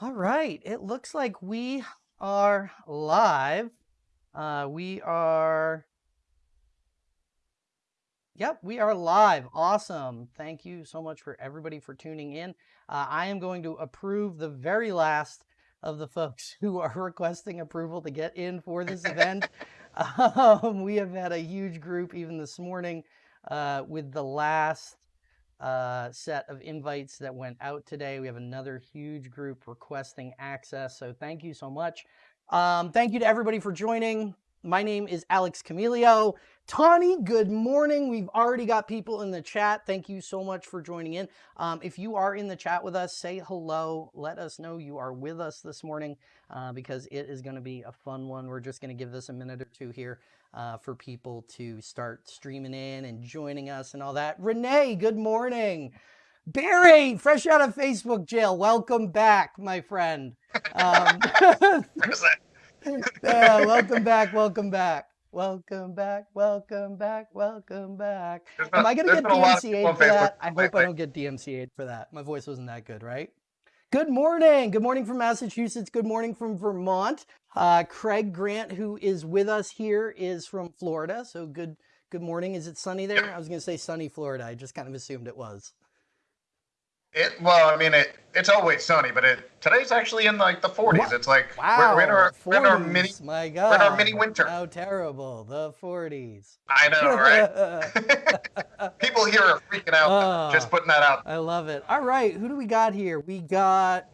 All right, it looks like we are live. Uh, we are, yep, we are live. Awesome. Thank you so much for everybody for tuning in. Uh, I am going to approve the very last of the folks who are requesting approval to get in for this event. um, we have had a huge group even this morning uh, with the last uh, set of invites that went out today. We have another huge group requesting access. So thank you so much. Um, thank you to everybody for joining. My name is Alex Camilio. Tawny, good morning. We've already got people in the chat. Thank you so much for joining in. Um, if you are in the chat with us, say hello. Let us know you are with us this morning uh, because it is going to be a fun one. We're just going to give this a minute or two here uh, for people to start streaming in and joining us and all that. Renee, good morning. Barry, fresh out of Facebook jail, welcome back, my friend. Um, yeah, welcome back, welcome back. Welcome back, welcome back, welcome back. Am I going to get DMCA'd for that? I hope I don't get DMCA'd for that. My voice wasn't that good, right? Good morning. Good morning from Massachusetts. Good morning from Vermont. Uh, Craig Grant, who is with us here, is from Florida. So good good morning. Is it sunny there? I was going to say sunny Florida. I just kind of assumed it was. It well, I mean, it it's always sunny, but it today's actually in like the 40s. What? It's like wow, we're, in our, 40s, we're in our mini my God, we're in our mini winter. How terrible, the 40s. I know, right? People here are freaking out. Uh, just putting that out. I love it. All right, who do we got here? We got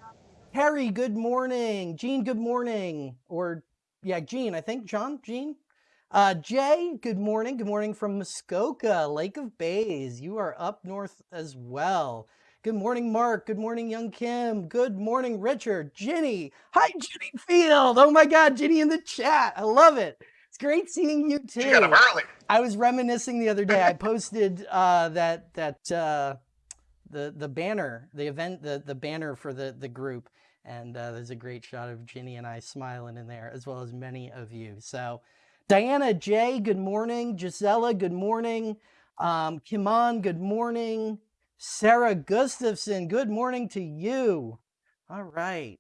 Harry. Good morning, Gene. Good morning, or yeah, Gene. I think John. Gene. Uh, Jay, good morning. Good morning from Muskoka, Lake of Bays. You are up north as well. Good morning, Mark. Good morning, Young Kim. Good morning, Richard. Ginny. Hi, Ginny Field. Oh my God, Ginny in the chat. I love it. It's great seeing you too. You got up early. I was reminiscing the other day. I posted uh, that that uh, the the banner, the event, the the banner for the the group, and uh, there's a great shot of Ginny and I smiling in there, as well as many of you. So, Diana J, good morning. Gisela, good morning. Um, Kimon, good morning. Sarah Gustafson, good morning to you. All right.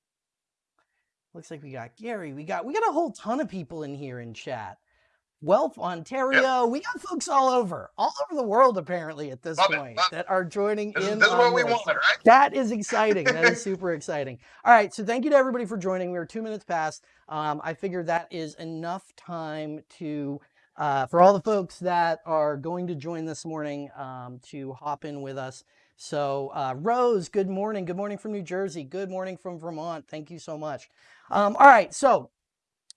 Looks like we got Gary. We got we got a whole ton of people in here in chat. Guelph, Ontario. Yep. We got folks all over, all over the world apparently at this love point it, that are joining this in. Is, this is what we wanted, right? That is exciting. that is super exciting. All right, so thank you to everybody for joining. We are two minutes past. Um, I figured that is enough time to uh, for all the folks that are going to join this morning um, to hop in with us. So uh, Rose, good morning. Good morning from New Jersey. Good morning from Vermont. Thank you so much. Um, all right, so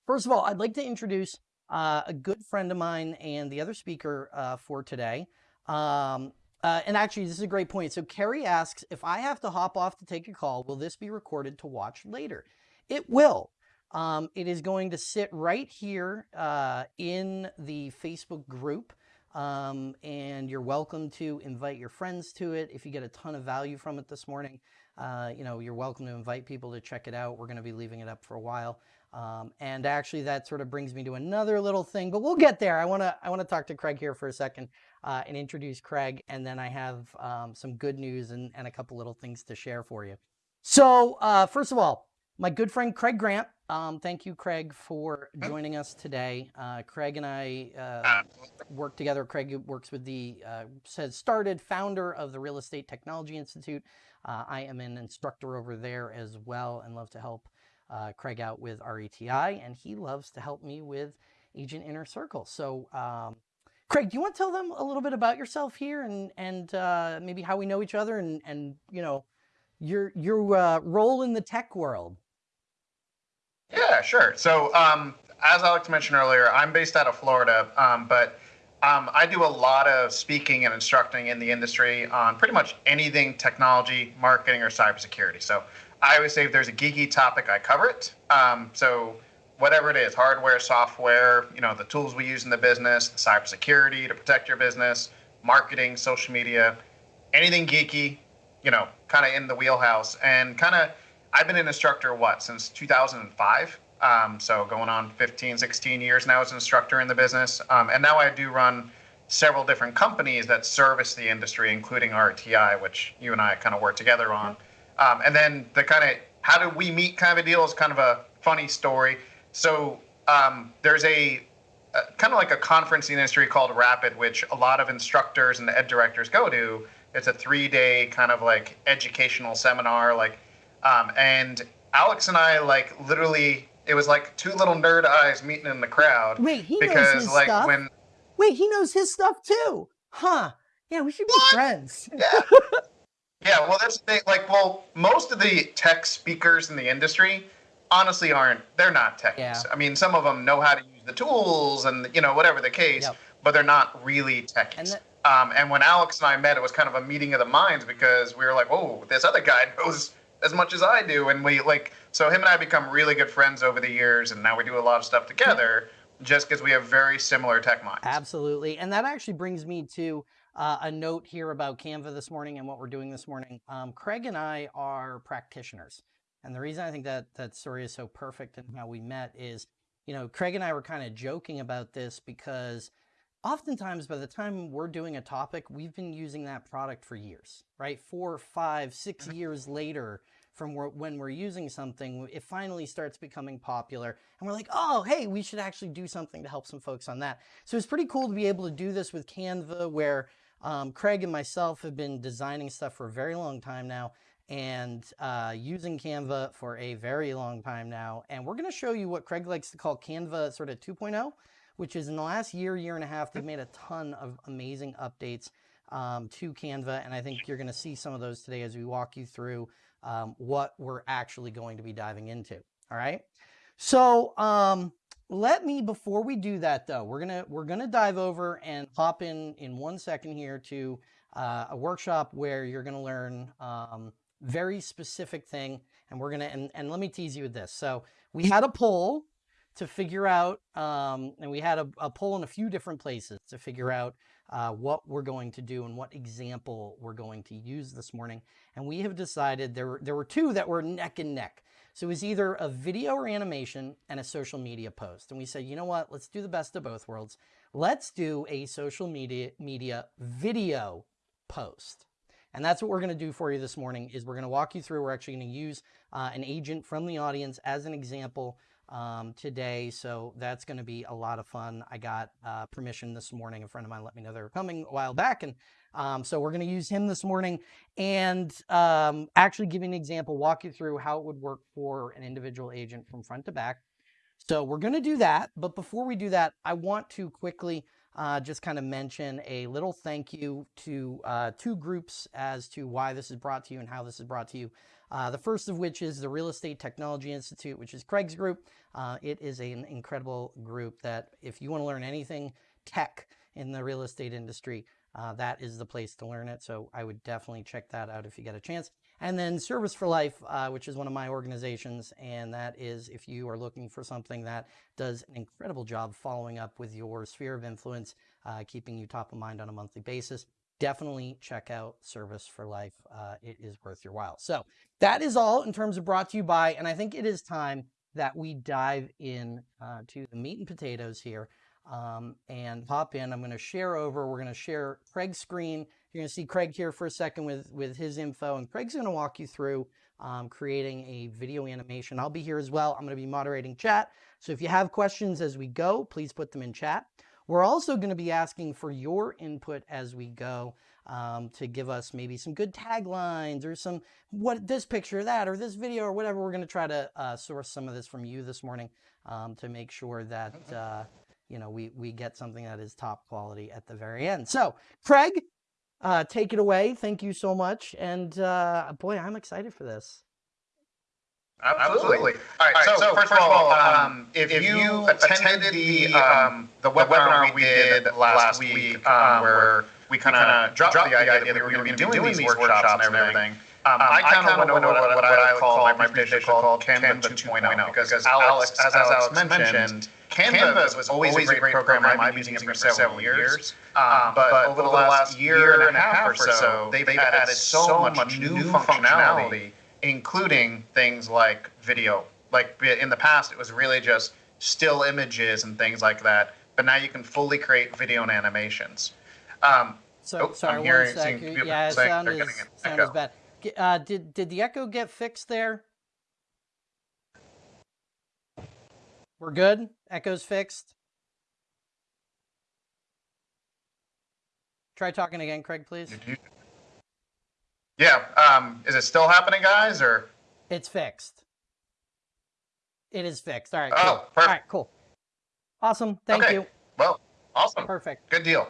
first of all, I'd like to introduce uh, a good friend of mine and the other speaker uh, for today. Um, uh, and actually, this is a great point. So Carrie asks, if I have to hop off to take a call, will this be recorded to watch later? It will. Um, it is going to sit right here uh, in the Facebook group. Um, and you're welcome to invite your friends to it. If you get a ton of value from it this morning, uh, you know, you're welcome to invite people to check it out. We're going to be leaving it up for a while. Um, and actually that sort of brings me to another little thing, but we'll get there. I want to, I want to talk to Craig here for a second uh, and introduce Craig. And then I have um, some good news and, and a couple little things to share for you. So uh, first of all, my good friend Craig Grant. Um, thank you, Craig, for joining us today. Uh, Craig and I uh, work together. Craig works with the, uh, says started founder of the Real Estate Technology Institute. Uh, I am an instructor over there as well and love to help uh, Craig out with RETI, and he loves to help me with Agent Inner Circle. So, um, Craig, do you want to tell them a little bit about yourself here and and uh, maybe how we know each other and and you know your your role in the tech world? Yeah, sure. So, um, as Alex mentioned earlier, I'm based out of Florida, um, but um, I do a lot of speaking and instructing in the industry on pretty much anything technology, marketing, or cybersecurity. So, I always say if there's a geeky topic, I cover it. Um, so, whatever it is, hardware, software, you know, the tools we use in the business, the cybersecurity to protect your business, marketing, social media, anything geeky, you know, kind of in the wheelhouse, and kind of I've been an instructor, what, since 2005? Um, so going on 15, 16 years now as an instructor in the business. Um, and now I do run several different companies that service the industry, including RTI, which you and I kind of work together on. Um, and then the kind of how do we meet kind of a deal is kind of a funny story. So um, there's a, a kind of like a conference in the industry called Rapid, which a lot of instructors and the ed directors go to. It's a three day kind of like educational seminar, like, um, and Alex and I like literally it was like two little nerd eyes meeting in the crowd. Wait, he because knows his like stuff. when Wait, he knows his stuff too, huh? Yeah, we should be What? friends. yeah. yeah, well that's the thing. Like, well, most of the tech speakers in the industry honestly aren't they're not techies. Yeah. I mean, some of them know how to use the tools and you know, whatever the case, Yep. but they're not really techies. And that- um, and when Alex and I met, it was kind of a meeting of the minds because we were like, "Oh, this other guy knows as much as I do," and we like. So him and I become really good friends over the years, and now we do a lot of stuff together, just because we have very similar tech minds. Absolutely. And that actually brings me to uh, a note here about Canva this morning and what we're doing this morning. Um, Craig and I are practitioners. And the reason I think that that story is so perfect and how we met is, you know, Craig and I were kind of joking about this because oftentimes by the time we're doing a topic, we've been using that product for years, right? Four, five, six years later from when we're using something, it finally starts becoming popular. And we're like, oh, hey, we should actually do something to help some folks on that. So it's pretty cool to be able to do this with Canva, where um, Craig and myself have been designing stuff for a very long time now and uh, using Canva for a very long time now. And we're going to show you what Craig likes to call Canva sort of 2.0, which is in the last year, year and a half, they've made a ton of amazing updates um, to Canva. And I think you're going to see some of those today as we walk you through um, what we're actually going to be diving into. All right. So um, let me before we do that though, we're gonna we're gonna dive over and hop in in one second here to uh, a workshop where you're gonna learn um, very specific thing, and we're gonna and, and let me tease you with this. So we had a poll to figure out, um, and we had a, a poll in a few different places to figure out uh, what we're going to do and what example we're going to use this morning. And we have decided there were, there were two that were neck and neck. So it was either a video or animation and a social media post. And we said, you know what? Let's do the best of both worlds. Let's do a social media media video post. And that's what we're going to do for you this morning is we're going to walk you through. We're actually going to use uh, an agent from the audience as an example um, today. So that's going to be a lot of fun. I got uh, permission this morning. A friend of mine let me know they were coming a while back. And um, so we're going to use him this morning and um, actually give you an example, walk you through how it would work for an individual agent from front to back. So we're going to do that. But before we do that, I want to quickly uh, just kind of mention a little thank you to uh, two groups as to why this is brought to you and how this is brought to you. Uh, the first of which is the Real Estate Technology Institute, which is Craig's group. Uh, it is an incredible group that if you want to learn anything tech in the real estate industry, uh, that is the place to learn it. So I would definitely check that out if you get a chance. And then Service for Life, uh, which is one of my organizations, and that is if you are looking for something that does an incredible job following up with your sphere of influence, uh, keeping you top of mind on a monthly basis. Definitely check out Service for Life. Uh, it is worth your while. So that is all in terms of brought to you by, and I think it is time that we dive in uh, to the meat and potatoes here um, and hop in. I'm going to share over. We're going to share Craig's screen. You're going to see Craig here for a second with, with his info, and Craig's going to walk you through um, creating a video animation. I'll be here as well. I'm going to be moderating chat. So if you have questions as we go, please put them in chat. We're also going to be asking for your input as we go um, to give us maybe some good taglines or some what this picture, or that, or this video, or whatever. We're going to try to uh, source some of this from you this morning um, to make sure that uh, you know we we get something that is top quality at the very end. So, Craig, uh, take it away. Thank you so much, and uh, boy, I'm excited for this. Absolutely. All right. So, so first, of all, um, if, if you attended the um, the webinar we did last week, um, where we kind of dropped the idea that we were going to be doing these workshops and everything. Um, I kind of went over what, what I would call my presentation called Canva 2.0 because Alex, as Alex mentioned, Canva was always a great program. I've been using it for several years. Um, but over the last year and a half or so, they've added so much new functionality including things like video. Like in the past, it was really just still images and things like that, but now you can fully create video and animations. Um, so, oh, sorry, I'm hearing, one sec. It yeah, sound, is, sound is bad. Uh, did, did the echo get fixed there? We're good? Echo's fixed? Try talking again, Craig, please. Yeah. Um, is it still happening, guys? Or It's fixed. It is fixed. All right. Oh, cool. All perfect. right, cool. Awesome. Thank Okay. you. well, awesome. Perfect. Good deal.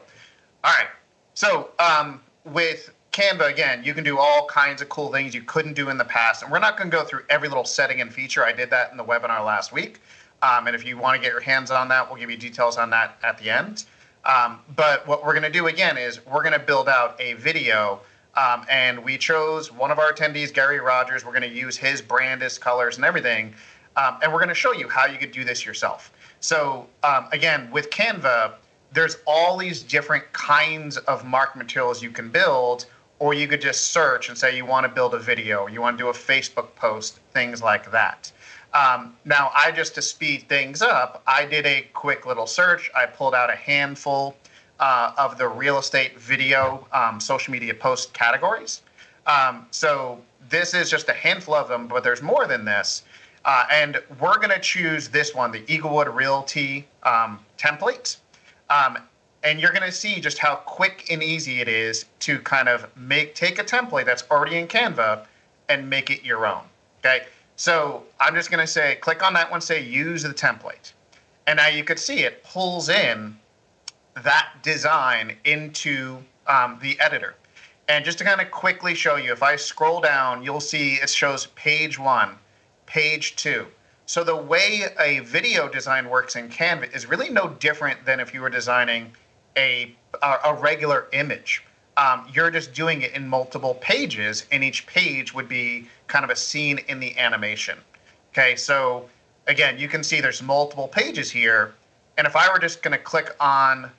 All right. So um, with Canva, again, you can do all kinds of cool things you couldn't do in the past. And we're not going to go through every little setting and feature. I did that in the webinar last week. Um, and if you want to get your hands on that, we'll give you details on that at the end. Um, but what we're going to do again is we're going to build out a video. Um, and we chose one of our attendees, Gary Rogers. We're going to use his brandest colors and everything. Um, and we're going to show you how you could do this yourself. So um, again, with Canva, there's all these different kinds of mark materials you can build, or you could just search and say you want to build a video, you want to do a Facebook post, things like that. Um, now, I just to speed things up, I did a quick little search. I pulled out a handful uh, of the real estate video um, social media post categories. Um, so this is just a handful of them, but there's more than this. Uh, and we're going to choose this one, the Eaglewood Realty um, template. Um, and you're going to see just how quick and easy it is to kind of make take a template that's already in Canva and make it your own. Okay. So I'm just going to say, click on that one, say use the template. And now you could see it pulls in that design into um, the editor. And just to kind of quickly show you, if I scroll down, you'll see it shows page one, page two. So the way a video design works in Canva is really no different than if you were designing a, a, regular image. Um, you're just doing it in multiple pages, and each page would be kind of a scene in the animation. Okay, so again, you can see there's multiple pages here. And if I were just going to click on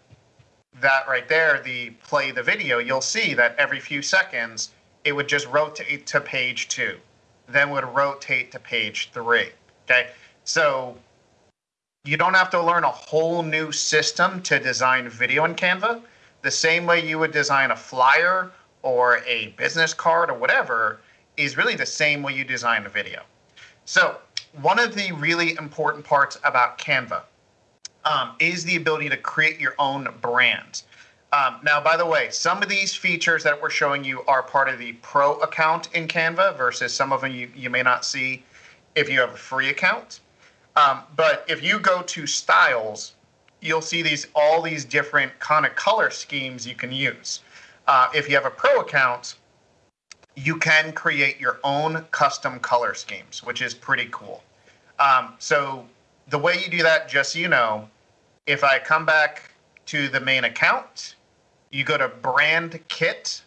that right there, the play the video, you'll see that every few seconds it would just rotate to page two, then would rotate to page three. Okay, so you don't have to learn a whole new system to design video in Canva. The same way you would design a flyer or a business card or whatever is really the same way you design a video. So, one of the really important parts about Canva um, is the ability to create your own brand. Um, now, by the way, some of these features that we're showing you are part of the pro account in Canva versus some of them you, you may not see if you have a free account. Um, but if you go to styles, you'll see these all these different kind of color schemes you can use. Uh, if you have a pro account, you can create your own custom color schemes, which is pretty cool. Um, so the way you do that, just so you know, if I come back to the main account, you go to brand kit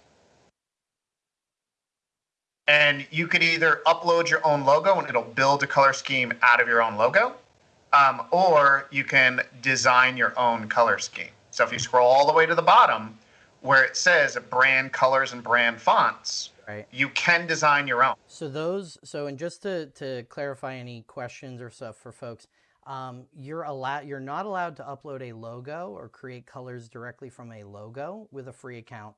and you could either upload your own logo and it'll build a color scheme out of your own logo, um, or you can design your own color scheme. So if you scroll all the way to the bottom where it says brand colors and brand fonts, Right. you can design your own. So those, so and just to, to clarify any questions or stuff for folks, um, you're allowed, you're not allowed to upload a logo or create colors directly from a logo with a free account,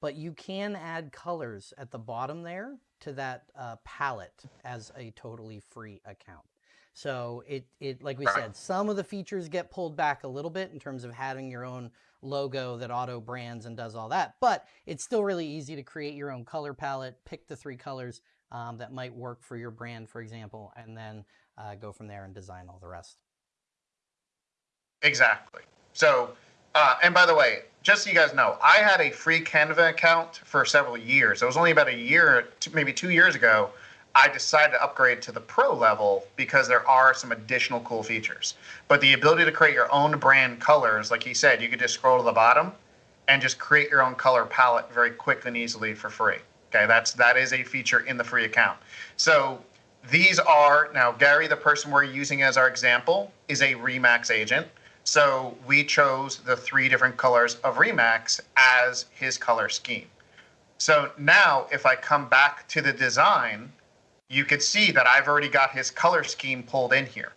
but you can add colors at the bottom there to that uh, palette as a totally free account. So it, it like we said, some of the features get pulled back a little bit in terms of having your own logo that auto brands and does all that, but it's still really easy to create your own color palette, pick the three colors um, that might work for your brand, for example, and then uh, go from there and design all the rest. Exactly. So, uh, and by the way, just so you guys know, I had a free Canva account for several years. It was only about a year, maybe two years ago, I decided to upgrade to the pro level because there are some additional cool features. But the ability to create your own brand colors, like he said, you could just scroll to the bottom and just create your own color palette very quick and easily for free. Okay, that's that is a feature in the free account. So these are now Gary, the person we're using as our example, is a Remax agent. So we chose the three different colors of Remax as his color scheme. So now if I come back to the design, you could see that I've already got his color scheme pulled in here.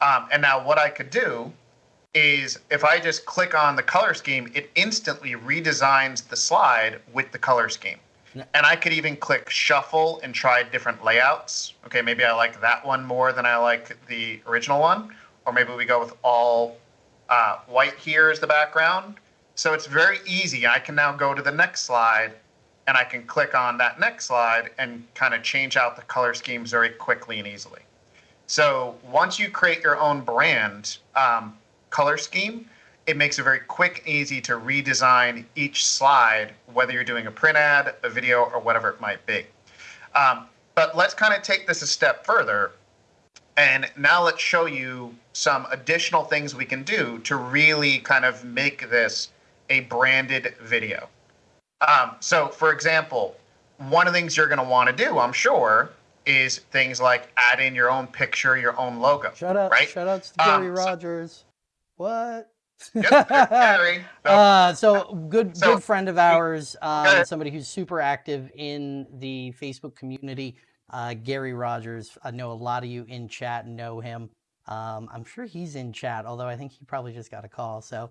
Um, and now what I could do is if I just click on the color scheme, it instantly redesigns the slide with the color scheme. And I could even click shuffle and try different layouts. Okay, maybe I like that one more than I like the original one. or maybe we go with all uh, white here as the background. So it's very easy. I can now go to the next slide and I can click on that next slide and kind of change out the color schemes very quickly and easily. So once you create your own brand um, color scheme, it makes it very quick and easy to redesign each slide, whether you're doing a print ad, a video, or whatever it might be. Um, but let's kind of take this a step further. And now let's show you some additional things we can do to really kind of make this a branded video. Um, so, for example, one of the things you're going to want to do, I'm sure, is things like add in your own picture, your own logo. Shout out, right? shout outs to Gary Um, so- Rogers. What? Yep, Gary. So- Uh, so good, So- good friend of ours, um, somebody who's super active in the Facebook community. Uh, Gary Rogers. I know a lot of you in chat know him. Um, I'm sure he's in chat, although I think he probably just got a call. So,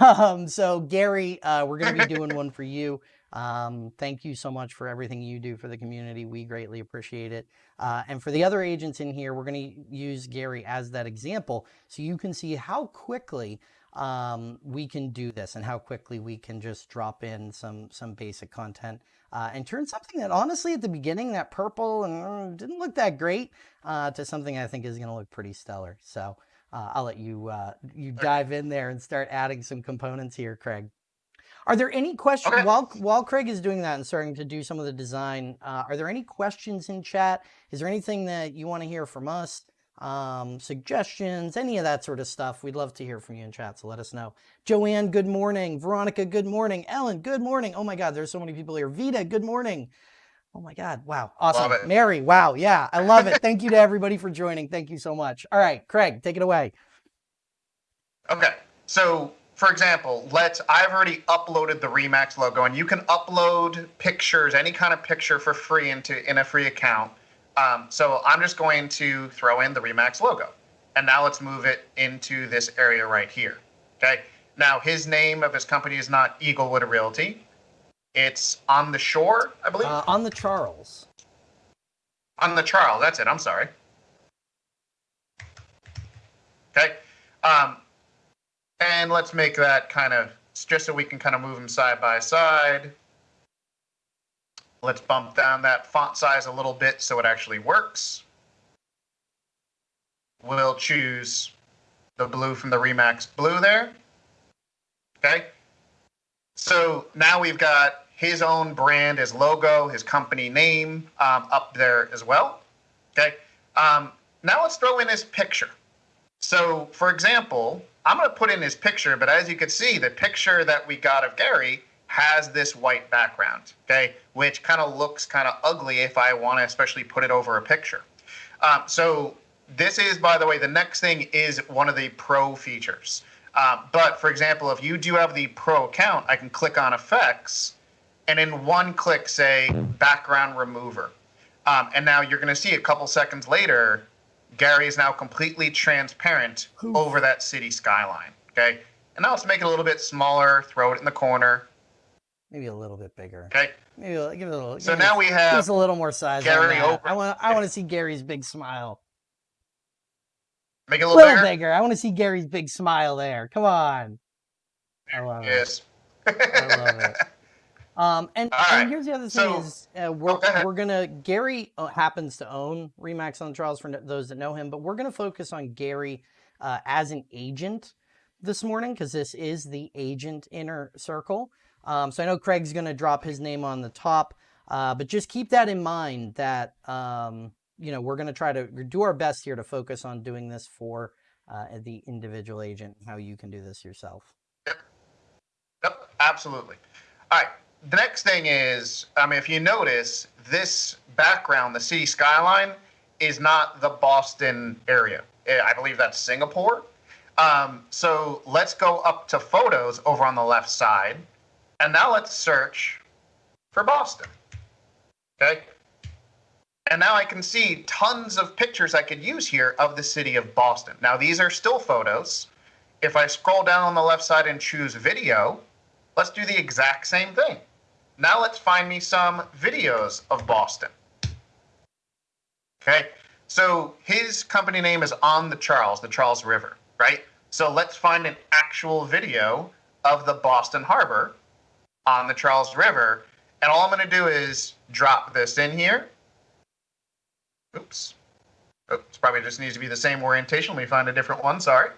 um, so Gary, uh, we're going to be doing one for you. Um, thank you so much for everything you do for the community. We greatly appreciate it. Uh, and for the other agents in here, we're going to use Gary as that example so you can see how quickly um, we can do this and how quickly we can just drop in some some basic content uh, and turn something that honestly at the beginning that purple and uh, didn't look that great uh, to something I think is going to look pretty stellar. So uh, I'll let you uh, you dive in there and start adding some components here, Craig. Are there any questions Okay. while while Craig is doing that and starting to do some of the design? Uh, are there any questions in chat? Is there anything that you want to hear from us? Um, suggestions, any of that sort of stuff? We'd love to hear from you in chat. So let us know. Joanne, good morning. Veronica, good morning. Ellen, good morning. Oh my God, there's so many people here. Vita, good morning. Oh my God, wow, awesome. Mary, wow, yeah, I love it. Thank you to everybody for joining. Thank you so much. All right, Craig, take it away. Okay. So, for example, let's I've already uploaded the Remax logo and you can upload pictures, any kind of picture for free into in a free account. Um, so I'm just going to throw in the Remax logo. And now let's move it into this area right here. Okay. Now his name of his company is not Eaglewood Realty. It's on the shore, I believe. Uh, on the Charles. On the Charles, that's it. I'm sorry. Okay. Um, and let's make that kind of just so we can kind of move them side by side. Let's bump down that font size a little bit so it actually works. We'll choose the blue from the Remax blue there. Okay. So now we've got his own brand, his logo, his company name um, up there as well. Okay. Um, now let's throw in his picture. So, for example, I'm going to put in his picture, but as you can see, the picture that we got of Gary has this white background, okay, which kind of looks kind of ugly if I want to especially put it over a picture. Um, so, this is, by the way, the next thing is one of the pro features. Um, but for example, if you do have the pro account, I can click on effects and in one click say background remover. Um, and now you're going to see a couple seconds later, Gary is now completely transparent Oof. over that city skyline. Okay. And now let's make it a little bit smaller, throw it in the corner. Maybe a little bit bigger. Okay. Maybe a- give it a little. So now we have us a little more size. Gary over- I want. I want to see Gary's big smile. make it a little, little bigger. bigger. I want to see Gary's big smile there. Come on. I love it. Yes. I love it. Um, and, All and here's the other thing So- is uh, we're, Oh, go ahead. we're gonna Gary uh, happens to own Remax on the Charles for those that know him, but we're gonna focus on Gary uh, as an agent this morning because this is the agent inner circle. Um, so I know Craig's gonna drop his name on the top, uh, but just keep that in mind that um, you know we're gonna try to do our best here to focus on doing this for uh, the individual agent, how you can do this yourself. Yep, Yep, absolutely. All right. The next thing is, I mean, if you notice, this background, the city skyline, is not the Boston area. Eh, I believe that's Singapore. Um, so let's go up to photos over on the left side, and now let's search for Boston. Okay. And now I can see tons of pictures I could use here of the city of Boston. Now these are still photos. If I scroll down on the left side and choose video, let's do the exact same thing. Now let's find me some videos of Boston. Okay, So his company name is on the Charles, the Charles River, right? So let's find an actual video of the Boston Harbor on the Charles River. And all I'm going to do is drop this in here. Oops. Oh, Oops, probably just needs to be the same orientation. Let me find a different one. Sorry.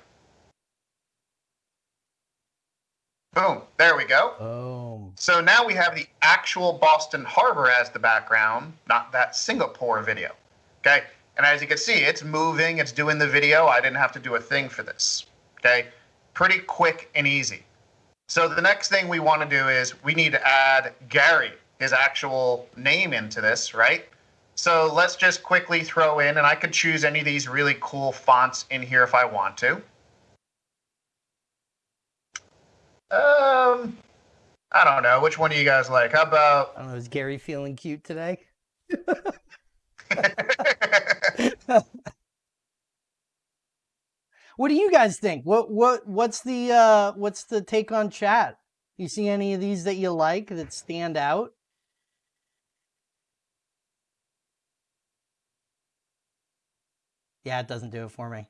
Boom. There we go. Oh. So now we have the actual Boston Harbor as the background, not that Singapore video. Okay. And as you can see, it's moving, it's doing the video. I didn't have to do a thing for this. Okay. Pretty quick and easy. So the next thing we want to do is we need to add Gary, his actual name into this, right? So let's just quickly throw in, and I could choose any of these really cool fonts in here if I want to. Um, I don't know. Which one do you guys like? How about? I don't know. Is Gary feeling cute today? what do you guys think? What what what's the uh what's the take on chat? You see any of these that you like that stand out? Yeah, it doesn't do it for me.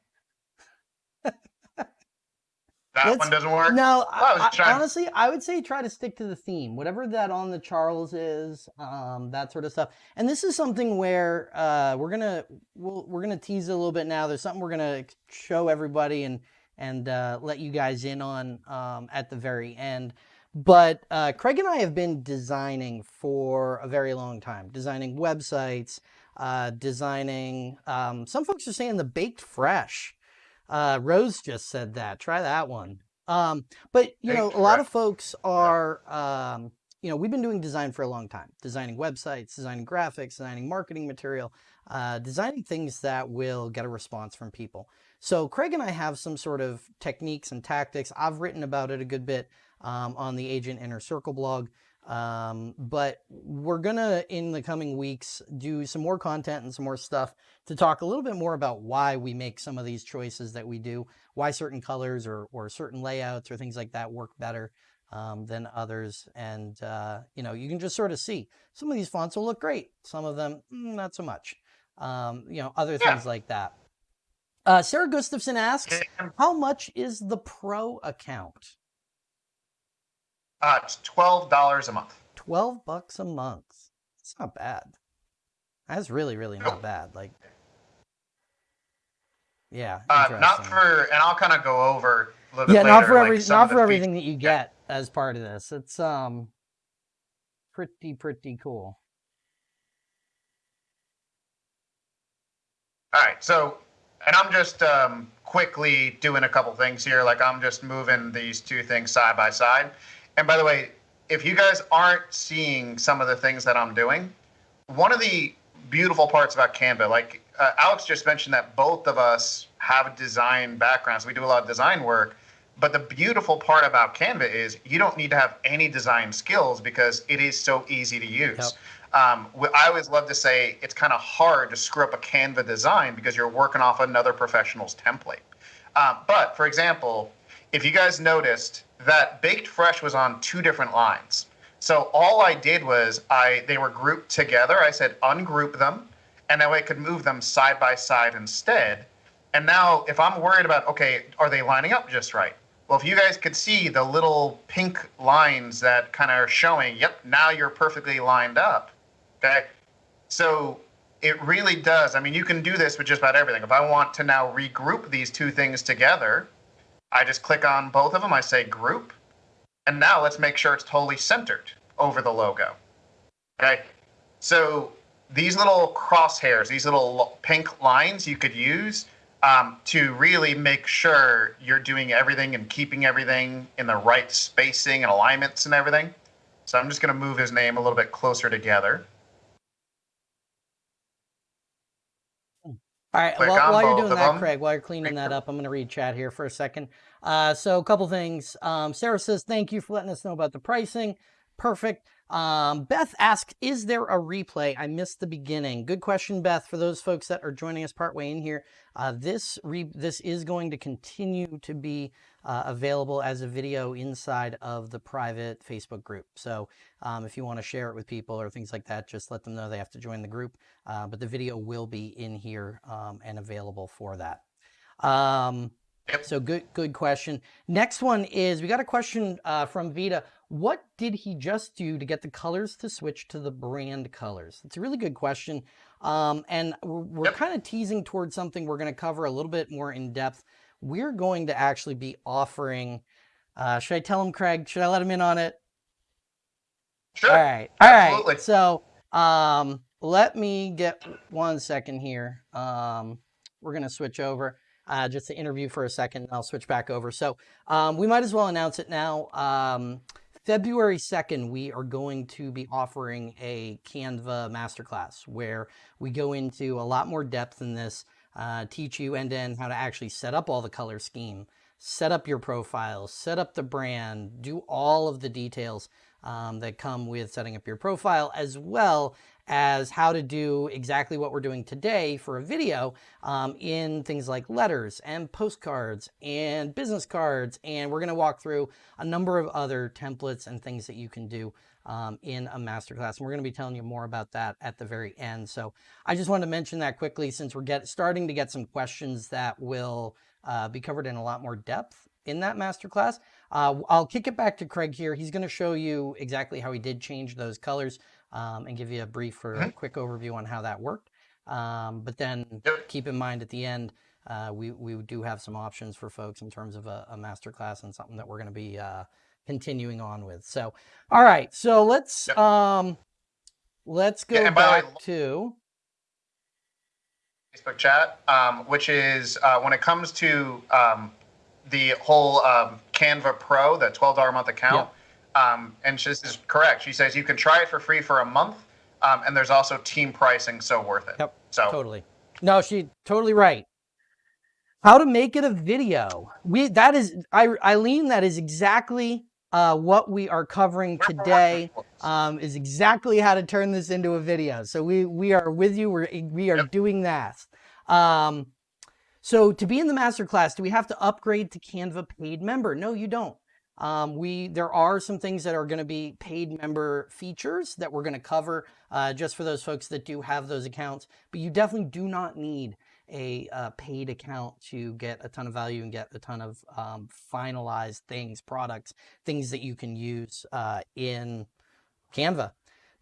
that Let's- one doesn't work. No, I I, honestly, I would say try to stick to the theme, whatever that on the Charles is, um, that sort of stuff. And this is something where uh, we're gonna we'll, we're gonna tease it a little bit now. There's something we're gonna show everybody and and uh, let you guys in on um, at the very end. But uh, Craig and I have been designing for a very long time, designing websites, uh, designing. Um, some folks are saying the baked fresh. Uh, Rose just said that. Try that one. Um, but you know, a lot of folks are. Um, you know, we've been doing design for a long time, designing websites, designing graphics, designing marketing material, uh, designing things that will get a response from people. So Craig and I have some sort of techniques and tactics. I've written about it a good bit um, on the Agent Inner Circle blog. Um, but we're gonna in the coming weeks do some more content and some more stuff to talk a little bit more about why we make some of these choices that we do, why certain colors or, or certain layouts or things like that work better um, than others. And, uh, you know, you can just sort of see some of these fonts will look great. Some of them, mm, not so much. Um, you know, other Yeah. things like that. Uh, Sarah Gustafson asks, how much is the pro account? Uh, it's twelve dollars a month. 12 bucks a month. It's not bad. That's really, really not Nope. bad. Like, yeah. Uh, not for, and I'll kind of go over a little bit yeah, not for like, every, some not for features. everything that you get as part of this. It's um, pretty, pretty cool. All right, so, and I'm just um, quickly doing a couple things here. Like I'm just moving these two things side by side. And by the way, if you guys aren't seeing some of the things that I'm doing, one of the beautiful parts about Canva, like uh, Alex just mentioned that both of us have design backgrounds. We do a lot of design work. But the beautiful part about Canva is you don't need to have any design skills because it is so easy to use. Yep. Um, I always love to say it's kind of hard to screw up a Canva design because you're working off another professional's template. Um, but for example, if you guys noticed that Baked Fresh was on two different lines. So all I did was I they were grouped together. I said ungroup them, and that way I could move them side by side instead. And now if I'm worried about okay, are they lining up just right? Well, if you guys could see the little pink lines that kind of are showing, yep, now you're perfectly lined up. Okay. So it really does. I mean, you can do this with just about everything. If I want to now regroup these two things together, I just click on both of them. I say group. And now let's make sure it's totally centered over the logo. Okay. So these little crosshairs, these little pink lines you could use um, to really make sure you're doing everything and keeping everything in the right spacing and alignments and everything. So I'm just going to move his name a little bit closer together. All right, Click while, while you're doing that, them. Craig, while you're cleaning that up, I'm going to read chat here for a second. Uh, so, a couple things. Um, Sarah says, Thank you for letting us know about the pricing. Perfect. Um, Beth asked, "Is there a replay?" I missed the beginning. Good question, Beth. For those folks that are joining us partway in here, uh, this re- this is going to continue to be uh, available as a video inside of the private Facebook group. So um, if you want to share it with people or things like that, just let them know they have to join the group. Uh, but the video will be in here um, and available for that. Um, Yep. so good, good question. Next one is we got a question uh, from Vita. What did he just do to get the colors to switch to the brand colors? It's a really good question. Um, and we're, we're Yep. kind of teasing towards something we're going to cover a little bit more in depth. We're going to actually be offering, uh, should I tell him, Craig? Should I let him in on it? Sure. All right. All right. Absolutely. So um, let me get one second here. Um, we're going to switch over uh, just to interview for a second. I'll switch back over. So um, we might as well announce it now. Um, February 2nd, we are going to be offering a Canva masterclass where we go into a lot more depth in this, uh, teach you end to end how to actually set up all the color scheme, set up your profile, set up the brand, do all of the details um, that come with setting up your profile, as well as how to do exactly what we're doing today for a video um, in things like letters and postcards and business cards. And we're going to walk through a number of other templates and things that you can do um, in a masterclass. And we're going to be telling you more about that at the very end. So I just wanted to mention that quickly since we're get, starting to get some questions that will uh, be covered in a lot more depth in that masterclass. Uh, I'll kick it back to Craig here. He's going to show you exactly how he did change those colors um, and give you a brief or a Mhm. quick overview on how that worked. Um, but then Yep. keep in mind at the end, uh, we, we do have some options for folks in terms of a, a masterclass and something that we're going to be uh, continuing on with. So, all right. So let's Yep. um, let's go Yeah, the way, back to Facebook chat, um, which is uh, when it comes to um, the whole um, Canva Pro, the twelve dollar a month account. Um, and she, this is correct. She says you can try it for free for a month, um, and there's also team pricing, so worth it. Yep, So Totally. No, she totally right. How to make it a video. We that is I Eileen, that is exactly uh, what we are covering today. Um, is exactly how to turn this into a video. So we we are with you. We're we are Yep. doing that. Um, so to be in the masterclass, do we have to upgrade to Canva paid member? No, you don't. Um, we there are some things that are going to be paid member features that we're going to cover uh, just for those folks that do have those accounts. But you definitely do not need a uh, paid account to get a ton of value and get a ton of um, finalized things, products, things that you can use uh, in Canva.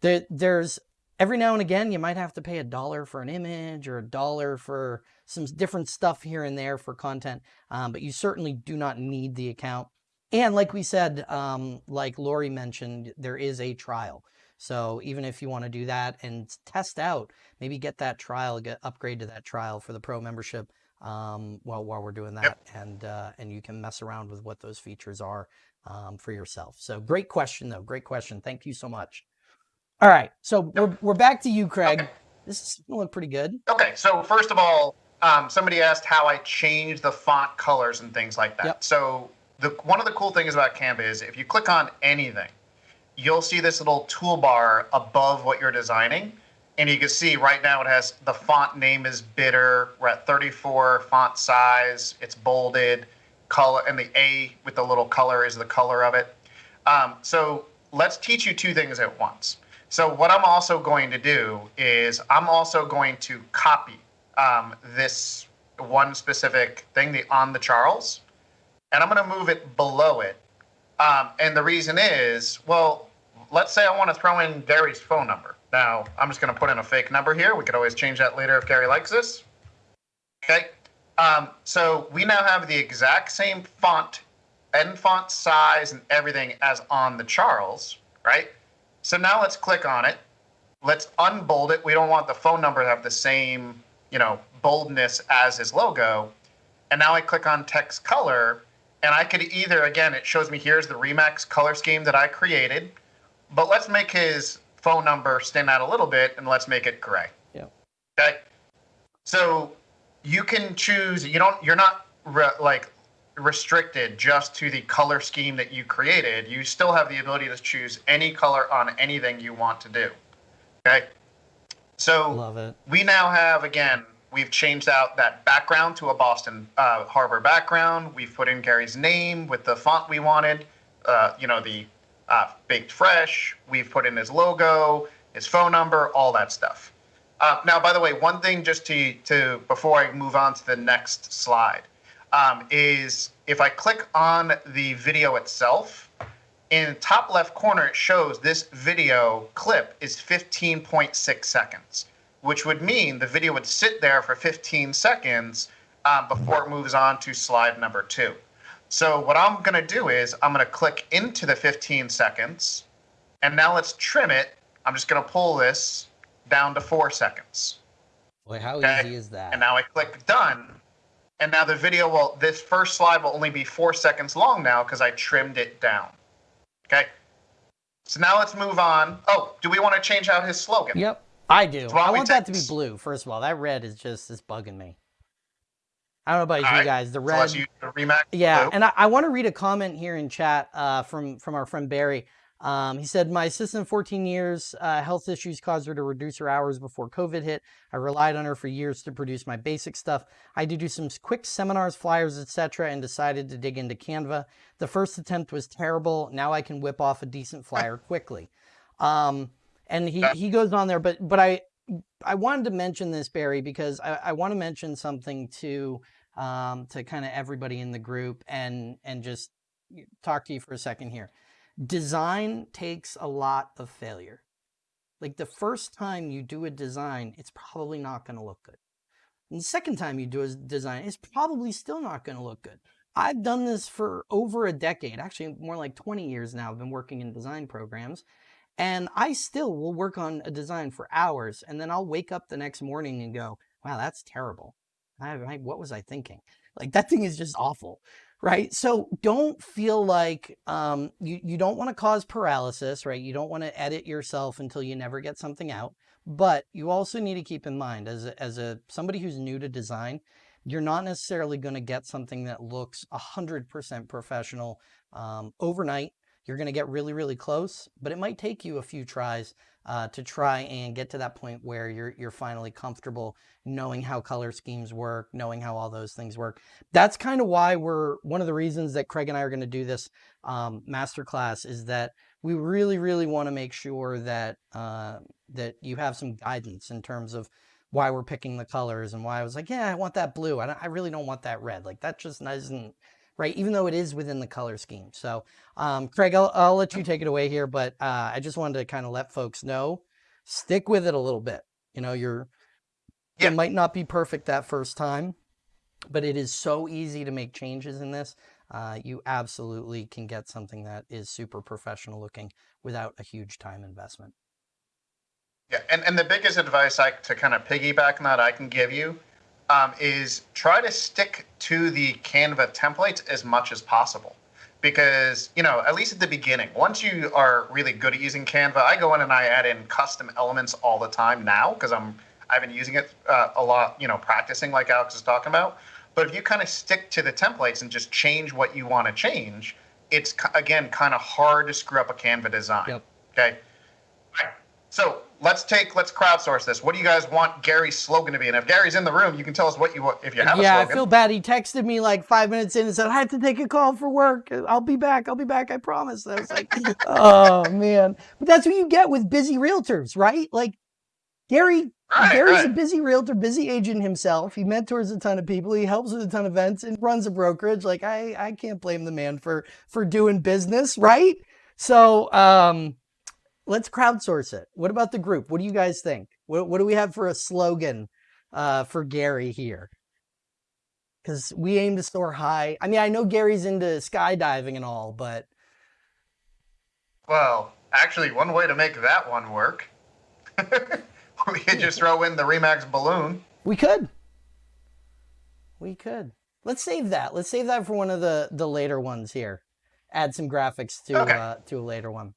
There, there's every now and again you might have to pay a dollar for an image or a dollar for some different stuff here and there for content, um, but you certainly do not need the account. And like we said, um, like Lori mentioned, there is a trial. So even if you want to do that and test out, maybe get that trial, get upgrade to that trial for the pro membership um, while while we're doing that, Yep. and uh, and you can mess around with what those features are um, for yourself. So great question though, great question. Thank you so much. All right, so we're we're back to you, Craig. Okay. This is going to look pretty good. Okay, so first of all, um, somebody asked how I change the font colors and things like that. Yep. So the one of the cool things about Canva is if you click on anything, you'll see this little toolbar above what you're designing, and you can see right now it has the font name is bitter. We're at 34 font size. It's bolded, color, and the A with the little color is the color of it. Um, so let's teach you two things at once. So what I'm also going to do is I'm also going to copy um, this one specific thing, the on the Charles, and I'm going to move it below it. Um, and the reason is, well, let's say I want to throw in Gary's phone number. Now I'm just going to put in a fake number here. We could always change that later if Gary likes this. Okay. Um, so we now have the exact same font and font size and everything as on the Charles, right? So now let's click on it. Let's unbold it. We don't want the phone number to have the same, you know, boldness as his logo. And now I click on text color, and I could either, again, it shows me here's the Remax color scheme that I created, but let's make his phone number stand out a little bit and let's make it gray. Yeah. Okay. So you can choose. You don't. You're not re- like restricted just to the color scheme that you created. You still have the ability to choose any color on anything you want to do. Okay. So Love it. we now have again we've changed out that background to a boston uh, harbor background. We've put in gary's name with the font we wanted uh, you know the uh, baked fresh. We've put in his logo his phone number all that stuff. Uh, now by the way one thing just to, to before i move on to the next slide um, is if i click on the video itself in the top left corner, it shows this video clip is 15.6 seconds, which would mean the video would sit there for 15 seconds um, before it moves on to slide number two. So what I'm going to do is I'm going to click into the 15 seconds, and now let's trim it. I'm just going to pull this down to four seconds. Boy, how Okay. easy is that? And now I click done. And now the video will, this first slide will only be four seconds long now because I trimmed it down. Okay. So now let's move on. Oh, do we want to change out his slogan? Yep, I do. I want that to be blue. First of all, that red is just is bugging me. I don't know about you All right. guys. The red. Remax Yeah, blue. and I, I want to read a comment here in chat uh, from from our friend Barry. Um, he said, "My assistant, 14 years, uh, health issues caused her to reduce her hours before COVID hit. I relied on her for years to produce my basic stuff. I to do some quick seminars, flyers, etc., and decided to dig into Canva. The first attempt was terrible. Now I can whip off a decent flyer quickly." Um, and he he goes on there, but but I I wanted to mention this Barry because I, I want to mention something to um, to kind of everybody in the group and and just talk to you for a second here. Design takes a lot of failure. Like the first time you do a design, it's probably not going to look good. And the second time you do a design, it's probably still not going to look good. I've done this for over a decade, actually more like 20 years now. I've been working in design programs. And I still will work on a design for hours and then I'll wake up the next morning and go, wow, that's terrible. I, I, what was I thinking? Like that thing is just awful, right? So don't feel like um, you, you don't want to cause paralysis, right? You don't want to edit yourself until you never get something out. But you also need to keep in mind as a, as a somebody who's new to design, you're not necessarily going to get something that looks 100% professional um, overnight. You're going to get really, really close, but it might take you a few tries uh, to try and get to that point where you're you're finally comfortable knowing how color schemes work, knowing how all those things work. That's kind of why we're one of the reasons that Craig and I are going to do this um, masterclass is that we really, really want to make sure that uh, that you have some guidance in terms of why we're picking the colors and why I was like, yeah, I want that blue. I, I really don't want that red. Like that just isn't right, even though it is within the color scheme. So, um, Craig, I'll, I'll let you take it away here, but uh, I just wanted to kind of let folks know, stick with it a little bit. You know, you're Yeah. it might not be perfect that first time, but it is so easy to make changes in this. Uh, you absolutely can get something that is super professional looking without a huge time investment. Yeah, and, and the biggest advice I to kind of piggyback on that I can give you um, is try to stick to the Canva templates as much as possible. Because, you know, at least at the beginning, once you are really good at using Canva, I go in and I add in custom elements all the time now because I'm I've been using it uh, a lot, you know, practicing like Alex is talking about. But if you kind of stick to the templates and just change what you want to change, it's again kind of hard to screw up a Canva design. Yep. Okay. Right. So let's take let's crowdsource this. What do you guys want Gary's slogan to be? And if Gary's in the room, you can tell us what you want if you have yeah, I feel bad. He texted me like five minutes in and said, I have to take a call for work. I'll be back. I'll be back. I promise. I was like, oh, man. But that's what you get with busy realtors, right? Like, Gary, Right, Gary's a busy realtor, busy agent himself. He mentors a ton of people. He helps with a ton of events and runs a brokerage. Like, I, I can't blame the man for, for doing business, right? So, um, let's crowdsource it. What about the group? What do you guys think? What, what do we have for a slogan uh, for Gary here? Because we aim to soar high. I mean, I know Gary's into skydiving and all, but Well, actually, one way to make that one work, we could just throw in the Remax balloon. we could. We could. Let's save that. Let's save that for one of the the later ones here. Add some graphics to Okay. uh, to a later one.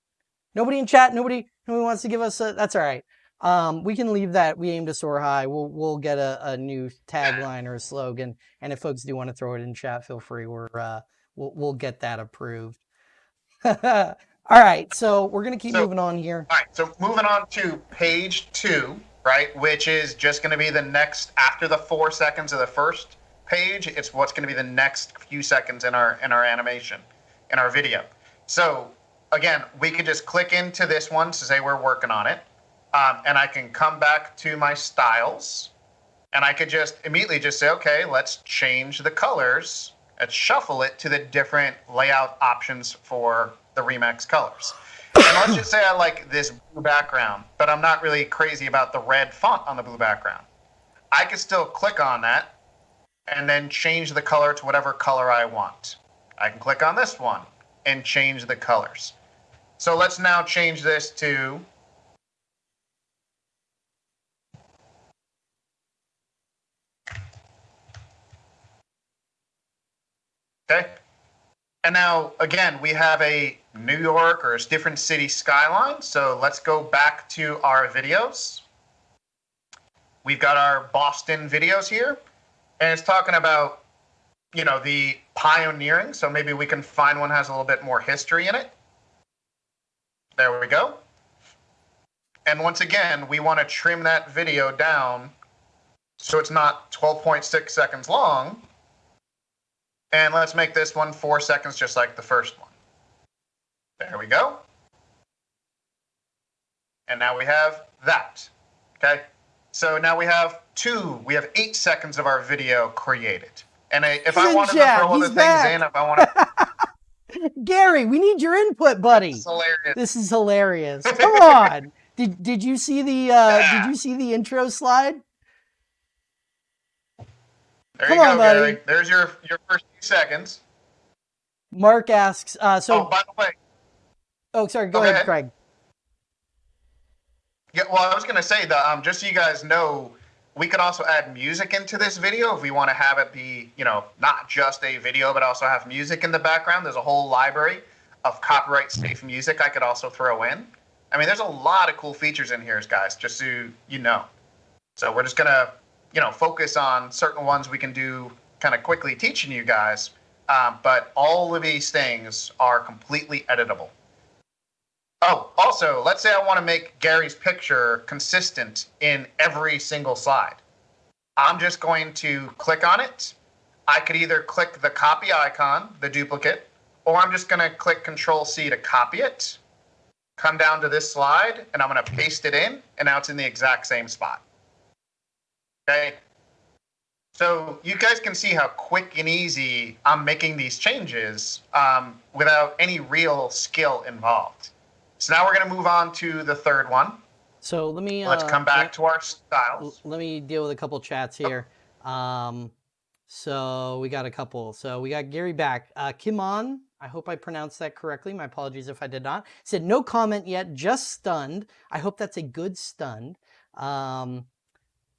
Nobody in chat. Nobody. Nobody wants to give us a. That's all right. Um, we can leave that. We aim to soar high. We'll we'll get a, a new tagline or a slogan. And if folks do want to throw it in chat, feel free. We're uh, we'll we'll get that approved. All right, so we're gonna keep So- moving on here. All right, so moving on to page two, right, which is just going to be the next after the four seconds of the first page. It's what's going to be the next few seconds in our in our animation, in our video. So again, we could just click into this one to say we're working on it, um, and I can come back to my styles, and I could just immediately just say, okay, let's change the colors. Let's shuffle it to the different layout options for the Remax colors. And let's just say I like this blue background, but I'm not really crazy about the red font on the blue background. I could still click on that and then change the color to whatever color I want. I can click on this one and change the colors. So let's now change this to Okay. And now, again, we have a New York or a different city skyline. So let's go back to our videos. We've got our Boston videos here, and it's talking about, you know, the pioneering. So maybe we can find one has a little bit more history in it. There we go. And once again, we want to trim that video down so it's not 12.6 seconds long. And let's make this one four seconds, just like the first one. There we go. And now we have that. Okay. So now we have two, we have eight seconds of our video created. And I, if He's I in wanted to throw other He's things back. in, if I want to, Gary, we need your input, buddy. it's hilarious. This is hilarious. Come on. Did did you see the uh, Yeah. did you see the intro slide? There Come you go, on, buddy. Gary. There's your your first few seconds. Mark asks. Uh, so oh, by the way, oh, sorry. Go go ahead, ahead. Craig. Yeah, well, I was going to say that um, just so you guys know, we could also add music into this video if we want to have it be, you know, not just a video, but also have music in the background. There's a whole library of copyright safe music I could also throw in. I mean, there's a lot of cool features in here, guys, just so you know. So we're just going to, you know, focus on certain ones we can do kind of quickly teaching you guys. Um, but all of these things are completely editable. Oh, also, let's say I want to make Gary's picture consistent in every single slide. I'm just going to click on it. I could either click the copy icon, the duplicate, or I'm just going to click Control C to copy it, come down to this slide, and I'm going to paste it in, and now it's in the exact same spot. Okay? So you guys can see how quick and easy I'm making these changes um, without any real skill involved. So now we're going to move on to the third one. So let me. Let's uh, come back let- to our styles. let me deal with a couple chats here. Um, so we got a couple. So we got Gary back. Uh, Kimon, I hope I pronounced that correctly. My apologies if I did not. Said no comment yet, just stunned. I hope that's a good stunned. Um,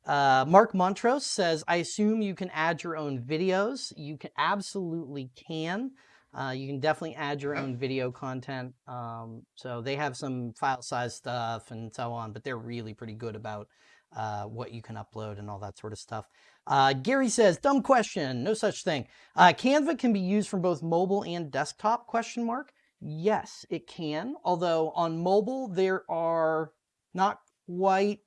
uh, Mark Montrose says, I assume you can add your own videos. You can absolutely can. Uh, you can definitely add your own video content. Um, so they have some file size stuff and so on, but they're really pretty good about uh, what you can upload and all that sort of stuff. Uh, Gary says, dumb question, no such thing. Uh, Canva can be used from both mobile and desktop, question mark. Yes, it can. Although on mobile, there are not quite,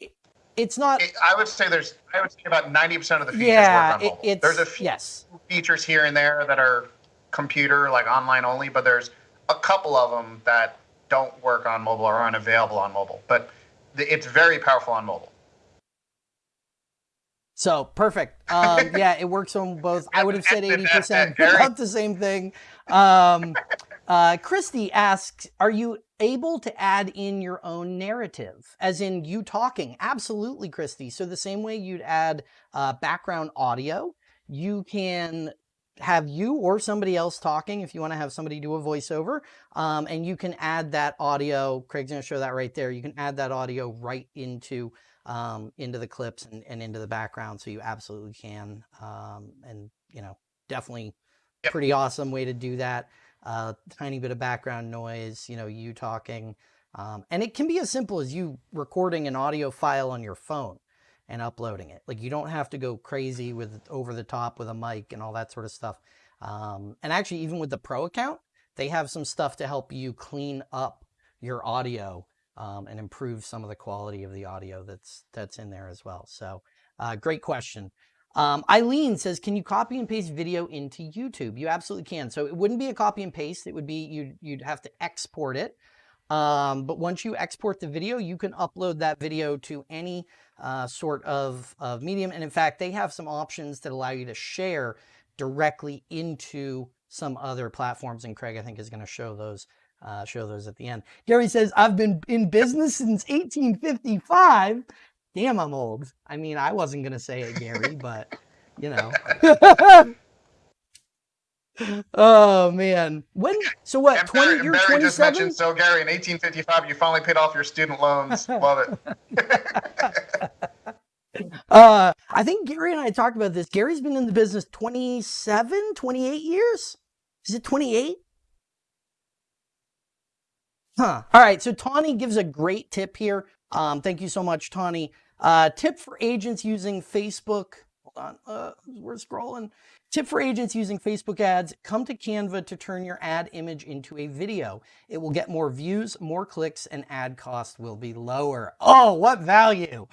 it- it's not, It- I would say there's, I would say about 90% of the features yeah, work on it, mobile. it's, there's a few yes. features here and there that are computer, like online only, but there's a couple of them that don't work on mobile or aren't available on mobile. But the, it's very powerful on mobile. So perfect. Um, yeah, it works on both. I would have said eighty percent, about the same thing. Um, uh, Christy asks, "Are you able to add in your own narrative, as in you talking?" Absolutely, Christy. So the same way you'd add uh, background audio, you can have you or somebody else talking if you want to have somebody do a voiceover um, and you can add that audio craig's going to show that right there you can add that audio right into um, into the clips and, and into the background so you absolutely can um, and you know definitely Yep. pretty awesome way to do that uh, tiny bit of background noise you know you talking Um, and it can be as simple as you recording an audio file on your phone and uploading it. Like you don't have to go crazy with over the top with a mic and all that sort of stuff. Um, and actually, even with the pro account, they have some stuff to help you clean up your audio um, and improve some of the quality of the audio that's that's in there as well. So, uh, great question. Um, Eileen says, "Can you copy and paste video into YouTube?" You absolutely can. So it wouldn't be a copy and paste. It would be you'd you'd have to export it. Um, but once you export the video, you can upload that video to any uh, sort of, of medium. And in fact, they have some options that allow you to share directly into some other platforms. And Craig, I think, is going to show those uh, show those at the end. Gary says, I've been in business since 1855. Damn, I'm old. I mean, I wasn't going to say it, Gary, but you know. oh man, when? So what? And Twenty? Barry, You're Barry just 27. mentioned, so Gary, in 1855, you finally paid off your student loans. Love it. Uh, I think Gary and I talked about this. Gary's been in the business 27, 28 years. Is it 28? Huh. All right. So Tawny gives a great tip here. Um, thank you so much, Tawny. Uh, tip for agents using Facebook. Hold on. Uh, we're scrolling. Tip for agents using Facebook ads. Come to Canva to turn your ad image into a video. It will get more views, more clicks, and ad cost will be lower. Oh, what value.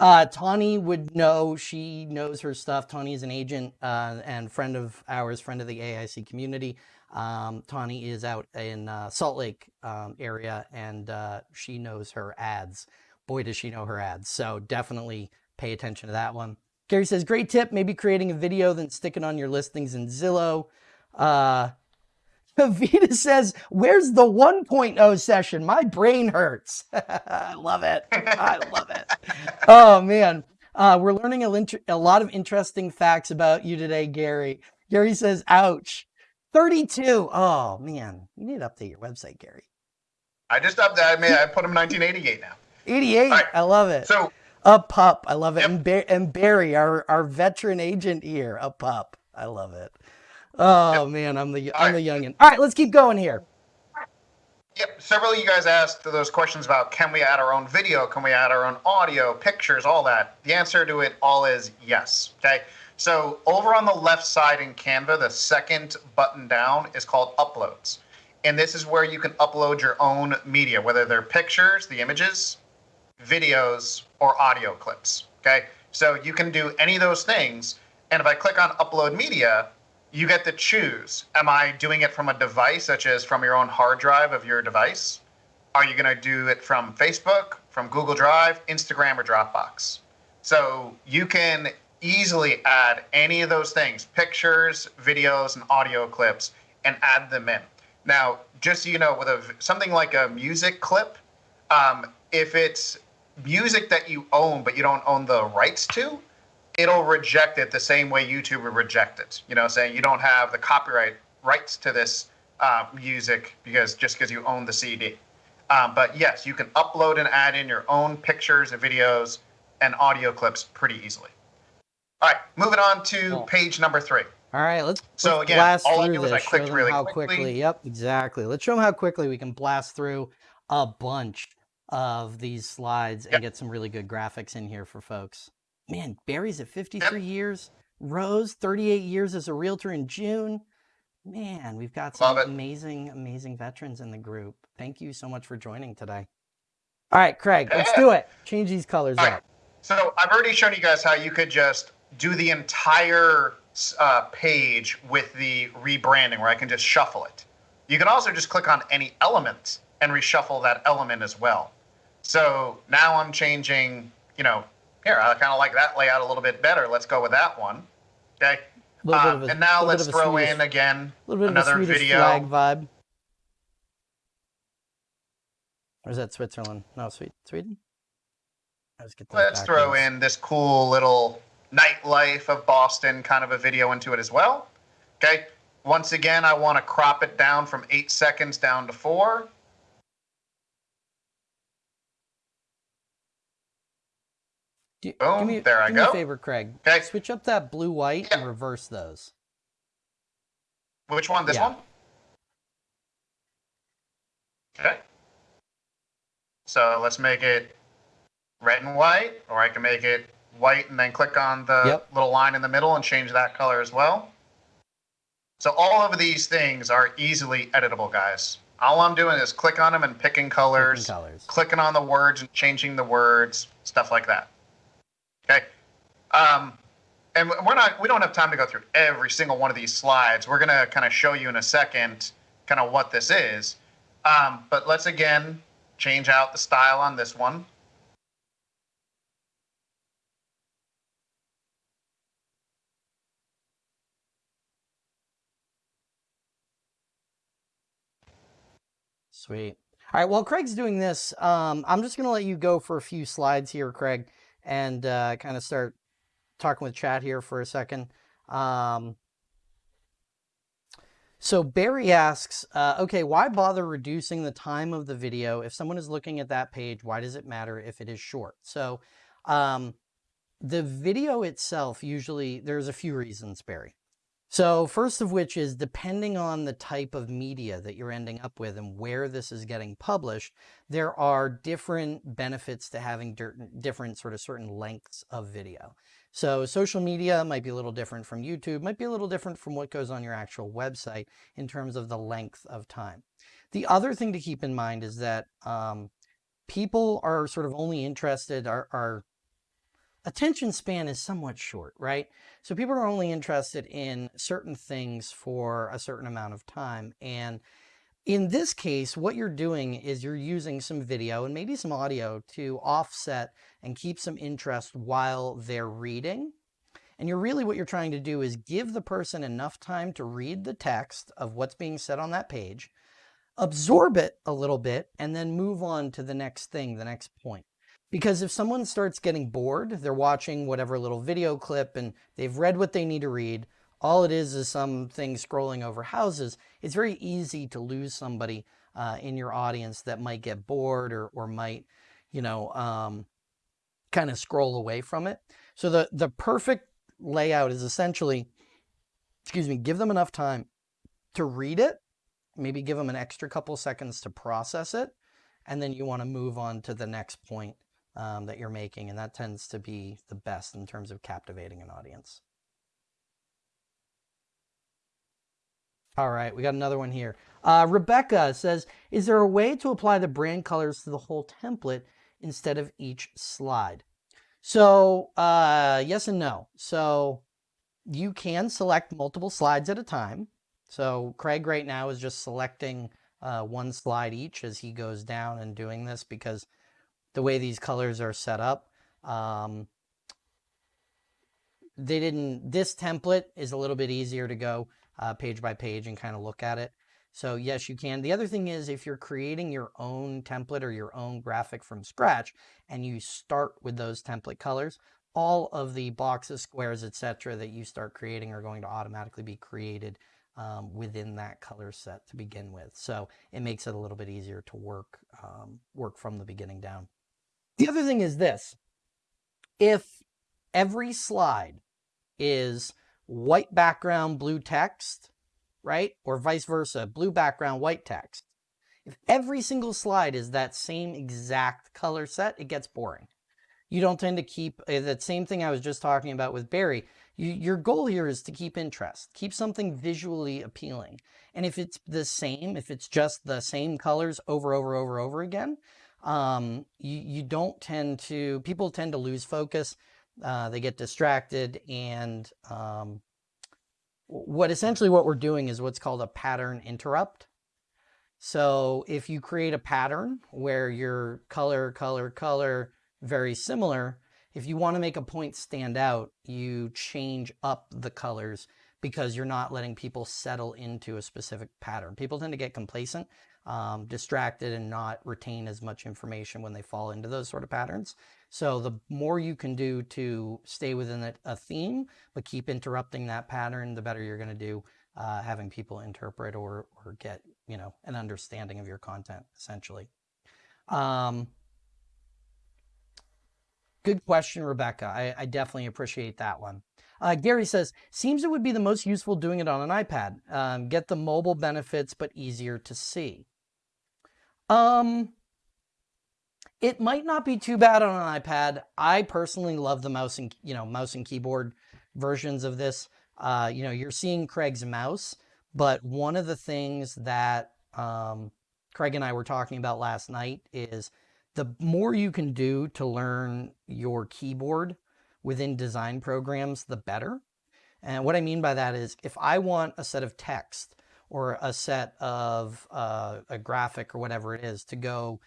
Uh, Tawny would know, she knows her stuff. Tawny is an agent uh, and friend of ours, friend of the AIC community. Um, Tawny is out in uh, Salt Lake um, area and uh, she knows her ads. Boy, does she know her ads. So definitely pay attention to that one. Gary says, great tip. Maybe creating a video, then stick it on your listings in Zillow. Uh, Vita says, where's the 1.0 session? My brain hurts. I love it. I love it. Oh, man. Uh, we're learning a, a lot of interesting facts about you today, Gary. Gary says, ouch. 32. Oh, man. You need to update your website, Gary. I just updated. I mean, I put him 1988 now. 88. right. I love it. So A pup. I love it. Yep. And, Bar- and Barry, our, our veteran agent here, a pup. I love it. Oh man, I'm the I'm All the youngin. All right, let's keep going here. Yep. Several of you guys asked those questions about can we add our own video? Can we add our own audio, pictures, all that? The answer to it all is yes. Okay. So over on the left side in Canva, the second button down is called uploads. And this is where you can upload your own media, whether they're pictures, the images, videos, or audio clips. Okay. So you can do any of those things. And if I click on upload media, you get to choose. Am I doing it from a device, such as from your own hard drive of your device? Are you going to do it from Facebook, from Google Drive, Instagram, or Dropbox? So you can easily add any of those things pictures, videos, and audio clips and add them in. Now, just so you know, with a, something like a music clip, um, if it's music that you own but you don't own the rights to, it'll reject it the same way YouTube would reject it. You know, saying you don't have the copyright rights to this uh, music because just because you own the CD. Um, but yes, you can upload and add in your own pictures and videos and audio clips pretty easily. All right, moving on to Cool. page number three. All right, let's, So let's again, blast all I through I this. clicked show them really how quickly. Yep, exactly. Let's show them how quickly we can blast through a bunch of these slides and get some really good graphics in here for folks. Man, Barry's at 53 years. Rose, 38 years as a realtor in June. Man, we've got some amazing, amazing veterans in the group. Thank you so much for joining today. All right, Craig, let's do it. Change these colors All up. right. So I've already shown you guys how you could just do the entire uh, page with the rebranding, where I can just shuffle it. You can also just click on any element and reshuffle that element as well. So now I'm changing, you know, here, I kind of like that layout a little bit better. Let's go with that one. Okay. Of uh, a- and now let's throw Swedish- in again A little bit another of a Swedish video. flag vibe. Or is that Switzerland? No, Sweden. Sweden? Let's get those Let's throw in this cool little nightlife of Boston kind of a video into it as well. Okay. Once again, I want to crop it down from eight seconds down to four. Do Boom, give me, there I do me a favor, Craig. Okay. Switch up that blue white and reverse those. Which one? This Yeah. one? Okay. So let's make it red and white, or I can make it white and then click on the Yep. little line in the middle and change that color as well. So all of these things are easily editable, guys. All I'm doing is click on them and picking colors, Picking colors. clicking on the words and changing the words, stuff like that. Okay. Um, and we're not we don't have time to go through every single one of these slides. We're gonna kind of show you in a second kind of what this is. Um, but let's again change out the style on this one. Sweet. All right. While Craig's doing this, um, I'm just going to let you go for a few slides here, Craig, and uh, kind of start talking with chat here for a second. Um, so Barry asks, uh, okay, why bother reducing the time of the video? If someone is looking at that page, why does it matter if it is short? So um, the video itself, usually, there's a few reasons, Barry. So first of which is depending on the type of media that you're ending up with and where this is getting published, there are different benefits to having different sort of certain lengths of video. So social media might be a little different from YouTube, might be a little different from what goes on your actual website in terms of the length of time. The other thing to keep in mind is that um, people are sort of only interested, are, are attention span is somewhat short, right? So people are only interested in certain things for a certain amount of time. And in this case, what you're doing is you're using some video and maybe some audio to offset and keep some interest while they're reading. And you're really what you're trying to do is give the person enough time to read the text of what's being said on that page, absorb it a little bit, and then move on to the next thing, the next point. Because if someone starts getting bored, they're watching whatever little video clip and they've read what they need to read, all it is is something scrolling over houses, it's very easy to lose somebody uh, in your audience that might get bored or, or might, you know, um, kind of scroll away from it. So the, the perfect layout is essentially, excuse me, give them enough time to read it, maybe give them an extra couple seconds to process it, and then you want to move on to the next point um, that you're making, and that tends to be the best in terms of captivating an audience. All right, we got another one here. Uh, Rebecca says, is there a way to apply the brand colors to the whole template instead of each slide? So uh, yes and no. So you can select multiple slides at a time. So Craig right now is just selecting uh, one slide each as he goes down and doing this because the way these colors are set up. Um, they didn't, this template is a little bit easier to go uh, page by page and kind of look at it. So yes, you can. The other thing is if you're creating your own template or your own graphic from scratch and you start with those template colors, all of the boxes, squares, etc. that you start creating are going to automatically be created um, within that color set to begin with. So it makes it a little bit easier to work, um, work from the beginning down. The other thing is this. If every slide is white background, blue text, right? Or vice versa, blue background, white text. If every single slide is that same exact color set, it gets boring. You don't tend to keep uh, that same thing I was just talking about with Barry. You, your goal here is to keep interest, keep something visually appealing. And if it's the same, if it's just the same colors over, over, over, over again, um, you, you don't tend to, people tend to lose focus. Uh, they get distracted and um, what essentially what we're doing is what's called a pattern interrupt. So if you create a pattern where your color, color, color, very similar, if you want to make a point stand out, you change up the colors because you're not letting people settle into a specific pattern. People tend to get complacent um, distracted and not retain as much information when they fall into those sort of patterns. So the more you can do to stay within a, theme, but keep interrupting that pattern, the better you're going to do uh, having people interpret or, or get, you know, an understanding of your content, essentially. Um, good question, Rebecca. I, I, definitely appreciate that one. Uh, Gary says, seems it would be the most useful doing it on an iPad. Um, get the mobile benefits, but easier to see. Um, it might not be too bad on an iPad. I personally love the mouse and you know mouse and keyboard versions of this. Uh, you know, you're seeing Craig's mouse, but one of the things that um, Craig and I were talking about last night is the more you can do to learn your keyboard within design programs, the better. And what I mean by that is if I want a set of text or a set of uh, a graphic or whatever it is to go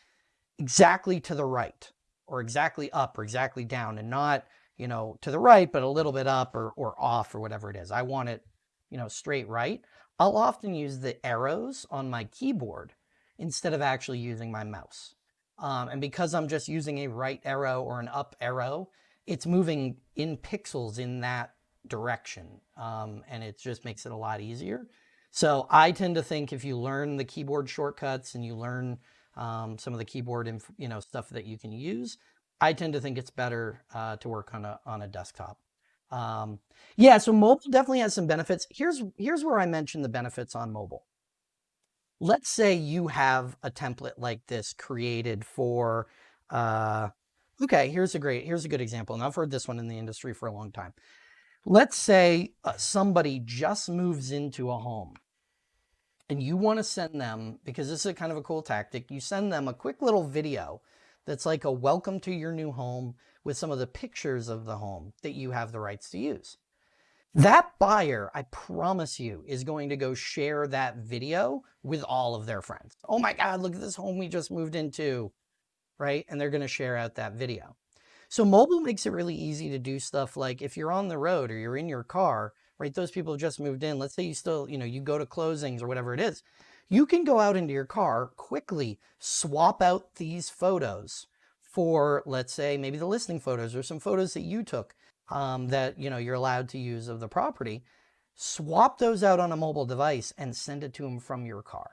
exactly to the right or exactly up or exactly down and not, you know, to the right, but a little bit up or, or off or whatever it is. I want it, you know, straight right. I'll often use the arrows on my keyboard instead of actually using my mouse. Um, and because I'm just using a right arrow or an up arrow, it's moving in pixels in that direction. Um, and it just makes it a lot easier. So I tend to think if you learn the keyboard shortcuts and you learn um, some of the keyboard, you know, stuff that you can use, I tend to think it's better uh, to work on a on a desktop. Um, yeah, so mobile definitely has some benefits. Here's here's where I mentioned the benefits on mobile. Let's say you have a template like this created for. Uh, okay, here's a great here's a good example, and I've heard this one in the industry for a long time. Let's say uh, somebody just moves into a home and you want to send them, because this is kind of a cool tactic, you send them a quick little video that's like a welcome to your new home with some of the pictures of the home that you have the rights to use. That buyer, I promise you, is going to go share that video with all of their friends. Oh my God, look at this home we just moved into, right? And they're going to share out that video. So mobile makes it really easy to do stuff like if you're on the road or you're in your car, right? Those people have just moved in. Let's say you still, you know, you go to closings or whatever it is. You can go out into your car, quickly swap out these photos for, let's say, maybe the listing photos or some photos that you took um, that, you know, you're allowed to use of the property. Swap those out on a mobile device and send it to them from your car.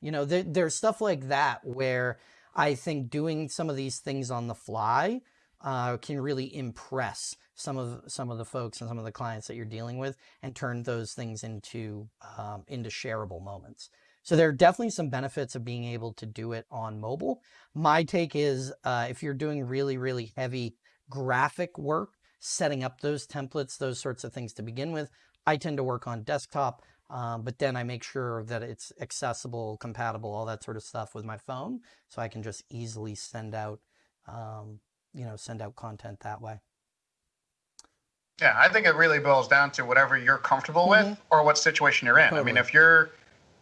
You know, there, there's stuff like that where I think doing some of these things on the fly uh, can really impress some of some of the folks and some of the clients that you're dealing with and turn those things into um, into shareable moments. So there are definitely some benefits of being able to do it on mobile. My take is uh, if you're doing really, really heavy graphic work, setting up those templates, those sorts of things to begin with, I tend to work on desktop, um, but then I make sure that it's accessible, compatible, all that sort of stuff with my phone. So I can just easily send out, um, you know, send out content that way. Yeah, I think it really boils down to whatever you're comfortable mm-hmm. with or what situation you're in. Totally. I mean, if you're,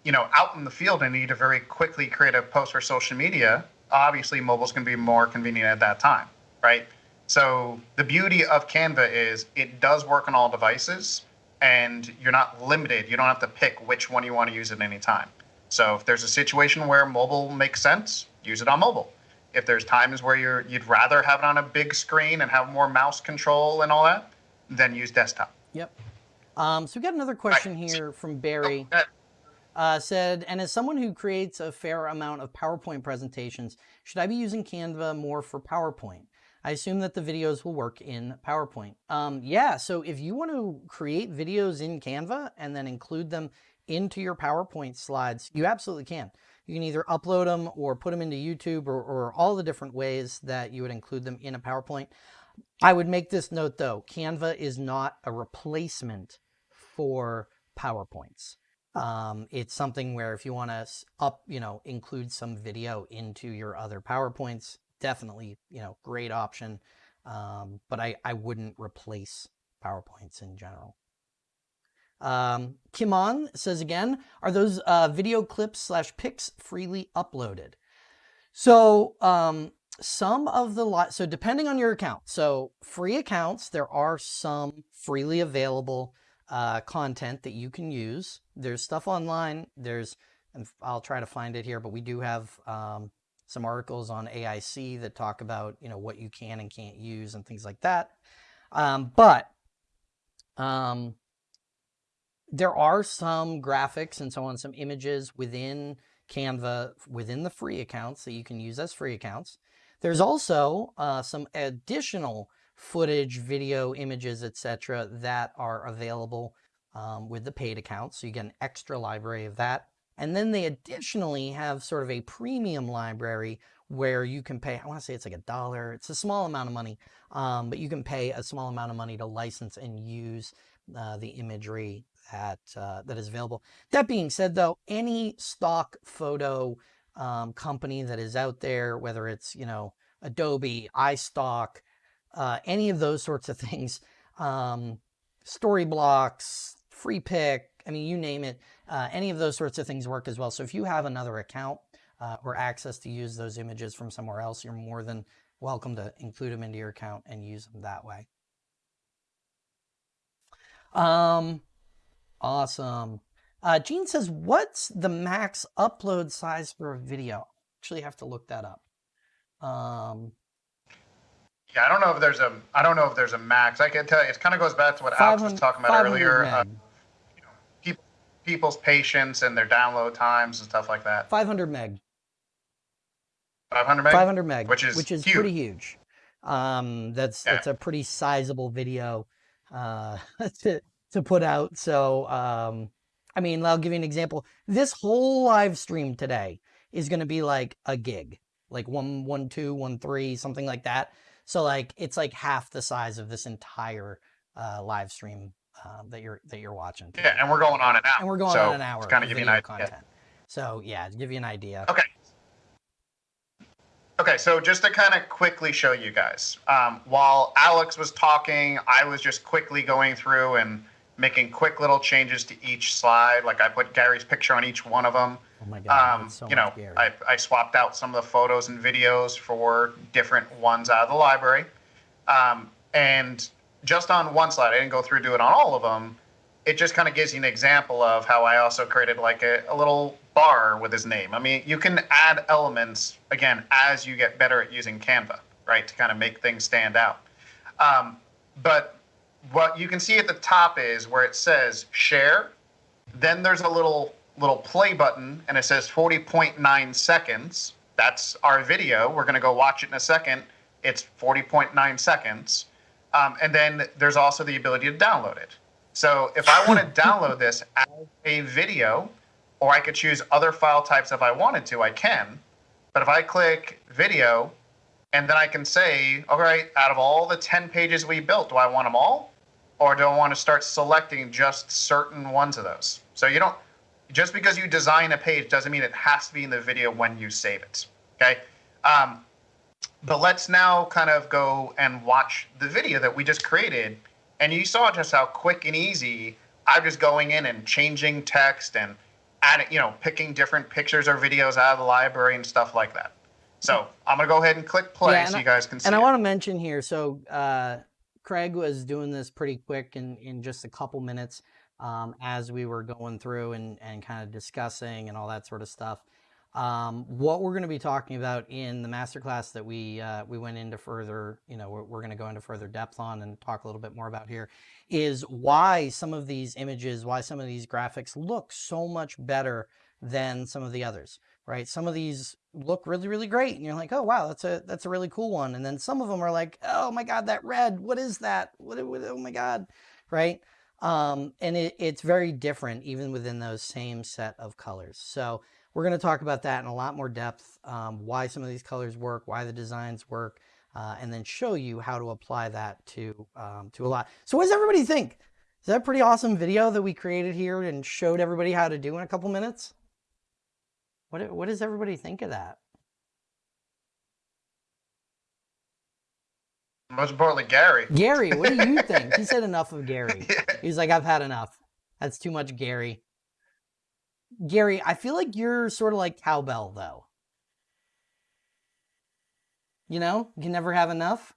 you know, out in the field and need to very quickly create a post for social media, obviously mobile's going to be more convenient at that time, right? So the beauty of Canva is it does work on all devices and you're not limited. You don't have to pick which one you want to use at any time. So if there's a situation where mobile makes sense, use it on mobile. If there's times where you're you'd rather have it on a big screen and have more mouse control and all that, then use desktop. Yep. Um, so we got another question right. here from Barry. Oh, uh, said, and as someone who creates a fair amount of PowerPoint presentations, should I be using Canva more for PowerPoint? I assume that the videos will work in PowerPoint. Um, yeah, so if you want to create videos in Canva and then include them into your PowerPoint slides, you absolutely can. You can either upload them or put them into YouTube or, or all the different ways that you would include them in a PowerPoint. I would make this note though, Canva is not a replacement for PowerPoints. Um, it's something where if you want to up, you know, include some video into your other PowerPoints, definitely, you know, great option. Um, but I, I wouldn't replace PowerPoints in general. Um, Kimon says again, are those uh, video clips slash pics freely uploaded? So um, some of the so depending on your account so free accounts there are some freely available uh, content that you can use. There's stuff online. There's and I'll try to find it here but we do have um, some articles on AIC that talk about you know what you can and can't use and things like that. Um, but um, there are some graphics and so on some images within Canva within the free accounts that you can use as free accounts there's also uh, some additional footage, video, images, etc. that are available um, with the paid account. So you get an extra library of that And then they additionally have sort of a premium library where you can pay, I want to say it's like a dollar. It's a small amount of money, um, but you can pay a small amount of money to license and use uh, the imagery that, uh, that is available. That being said, though, any stock photo um, company that is out there, whether it's, you know, Adobe, iStock, uh, any of those sorts of things, um, Storyblocks, Freepik, I mean, you name it, uh, any of those sorts of things work as well. So if you have another account uh, or access to use those images from somewhere else, you're more than welcome to include them into your account and use them that way. Um, awesome. Uh, Gene says, what's the max upload size for a video? Actually have to look that up. Um, yeah, I don't know if there's a, I don't know if there's a max. I can tell you, it kind of goes back to what Alex was talking about earlier. Uh, you know, people, people's patience and their download times and stuff like that. 500 meg. 500 meg. 500 meg, which is which is huge. pretty huge. Um, that's yeah. that's a pretty sizable video uh, to to put out. So, um, I mean, I'll give you an example. This whole live stream today is going to be like a gig, like one one two one three something like that. So like it's like half the size of this entire uh, live stream uh, that you're that you're watching. Today. Yeah, and we're going on an hour. And we're going so on an hour. Kind of give you an idea. Content. So yeah, to give you an idea. Okay. Okay, so just to kind of quickly show you guys, um, while Alex was talking, I was just quickly going through and making quick little changes to each slide. Like I put Gary's picture on each one of them. Oh my God, um, so you know, I, I swapped out some of the photos and videos for different ones out of the library. Um, and just on one slide, I didn't go through do it on all of them. It just kind of gives you an example of how I also created like a, a little bar with his name. I mean, you can add elements again as you get better at using Canva, right, to kind of make things stand out. Um, but what you can see at the top is where it says share. Then there's a little little play button, and it says 40.9 seconds. That's our video. We're going to go watch it in a second. It's 40.9 seconds. Um, and then there's also the ability to download it. So if I want to download this as a video, or I could choose other file types if I wanted to, I can. But if I click video, and then I can say, all right, out of all the 10 pages we built, do I want them all? Or do I want to start selecting just certain ones of those? So you don't, just because you design a page doesn't mean it has to be in the video when you save it. Okay. Um, but let's now kind of go and watch the video that we just created. And you saw just how quick and easy I'm just going in and changing text and adding, you know, picking different pictures or videos out of the library and stuff like that. So I'm gonna go ahead and click play yeah, so you guys can see. And I want to mention here, so uh, Craig was doing this pretty quick in in just a couple minutes um, as we were going through and and kind of discussing and all that sort of stuff. Um, what we're going to be talking about in the masterclass that we uh, we went into further, you know, we're, we're going to go into further depth on and talk a little bit more about here, is why some of these images, why some of these graphics look so much better than some of the others, right? Some of these look really, really great, and you're like, oh wow, that's a that's a really cool one, and then some of them are like, oh my god, that red, what is that? What? what oh my god, right? Um, and it, it's very different even within those same set of colors. So we're going to talk about that in a lot more depth, um, why some of these colors work, why the designs work, uh, and then show you how to apply that to, um, to a lot. So what does everybody think? Is that a pretty awesome video that we created here and showed everybody how to do in a couple minutes? What, what does everybody think of that? Most importantly, Gary. Gary, what do you think? he said enough of Gary. He's like, I've had enough. That's too much Gary. Gary, I feel like you're sort of like cowbell though. You know, you can never have enough.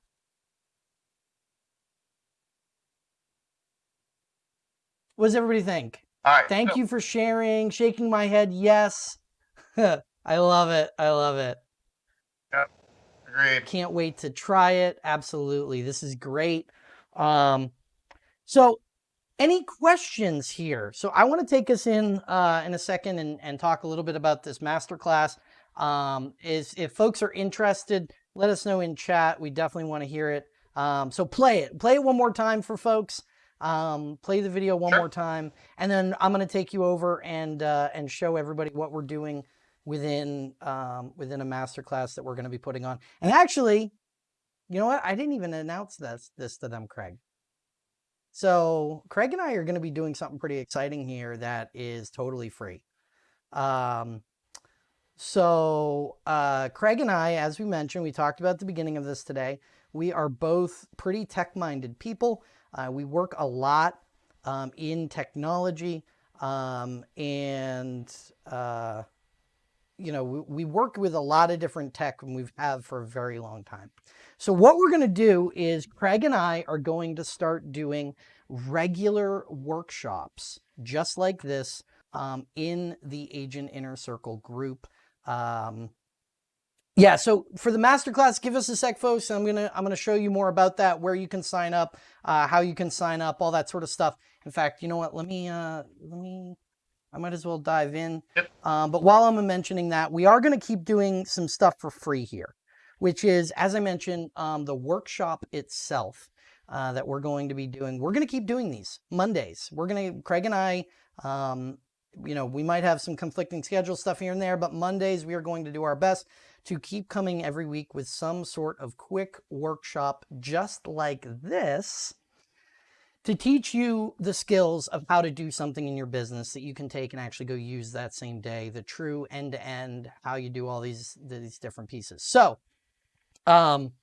What does everybody think? All right. Thank so you for sharing, shaking my head. Yes. I love it. I love it. Yep. Agreed. Can't wait to try it. Absolutely. This is great. Um, so any questions here? So I want to take us in uh, in a second and, and talk a little bit about this masterclass. Um, is if folks are interested, let us know in chat. We definitely want to hear it. Um, so play it. Play it one more time for folks. um, play the video one Sure. more time, and then I'm going to take you over and uh, and show everybody what we're doing within um, within a masterclass that we're going to be putting on. And actually, you know what? I didn't even announce this this to them, Craig. So Craig and I are going to be doing something pretty exciting here that is totally free. Um, so uh, Craig and I, as we mentioned, we talked about the beginning of this today. We are both pretty tech-minded people. Uh, we work a lot um, in technology, um, and uh, you know we, we work with a lot of different tech, and we've have for a very long time. So what we're going to do is Craig and I are going to start doing regular workshops just like this um, in the Agent Inner Circle group. Um, yeah, so for the masterclass, give us a sec, folks. I'm gonna I'm gonna show you more about that, where you can sign up, uh, how you can sign up, all that sort of stuff. In fact, you know what? Let me uh, let me. I might as well dive in. Yep. Um, but while I'm mentioning that, we are going to keep doing some stuff for free here, which is, as I mentioned, um, the workshop itself uh, that we're going to be doing. We're going to keep doing these Mondays. We're going to, Craig and I, um, you know, we might have some conflicting schedule stuff here and there, but Mondays we are going to do our best to keep coming every week with some sort of quick workshop just like this to teach you the skills of how to do something in your business that you can take and actually go use that same day, the true end to end, how you do all these, these different pieces. So, um,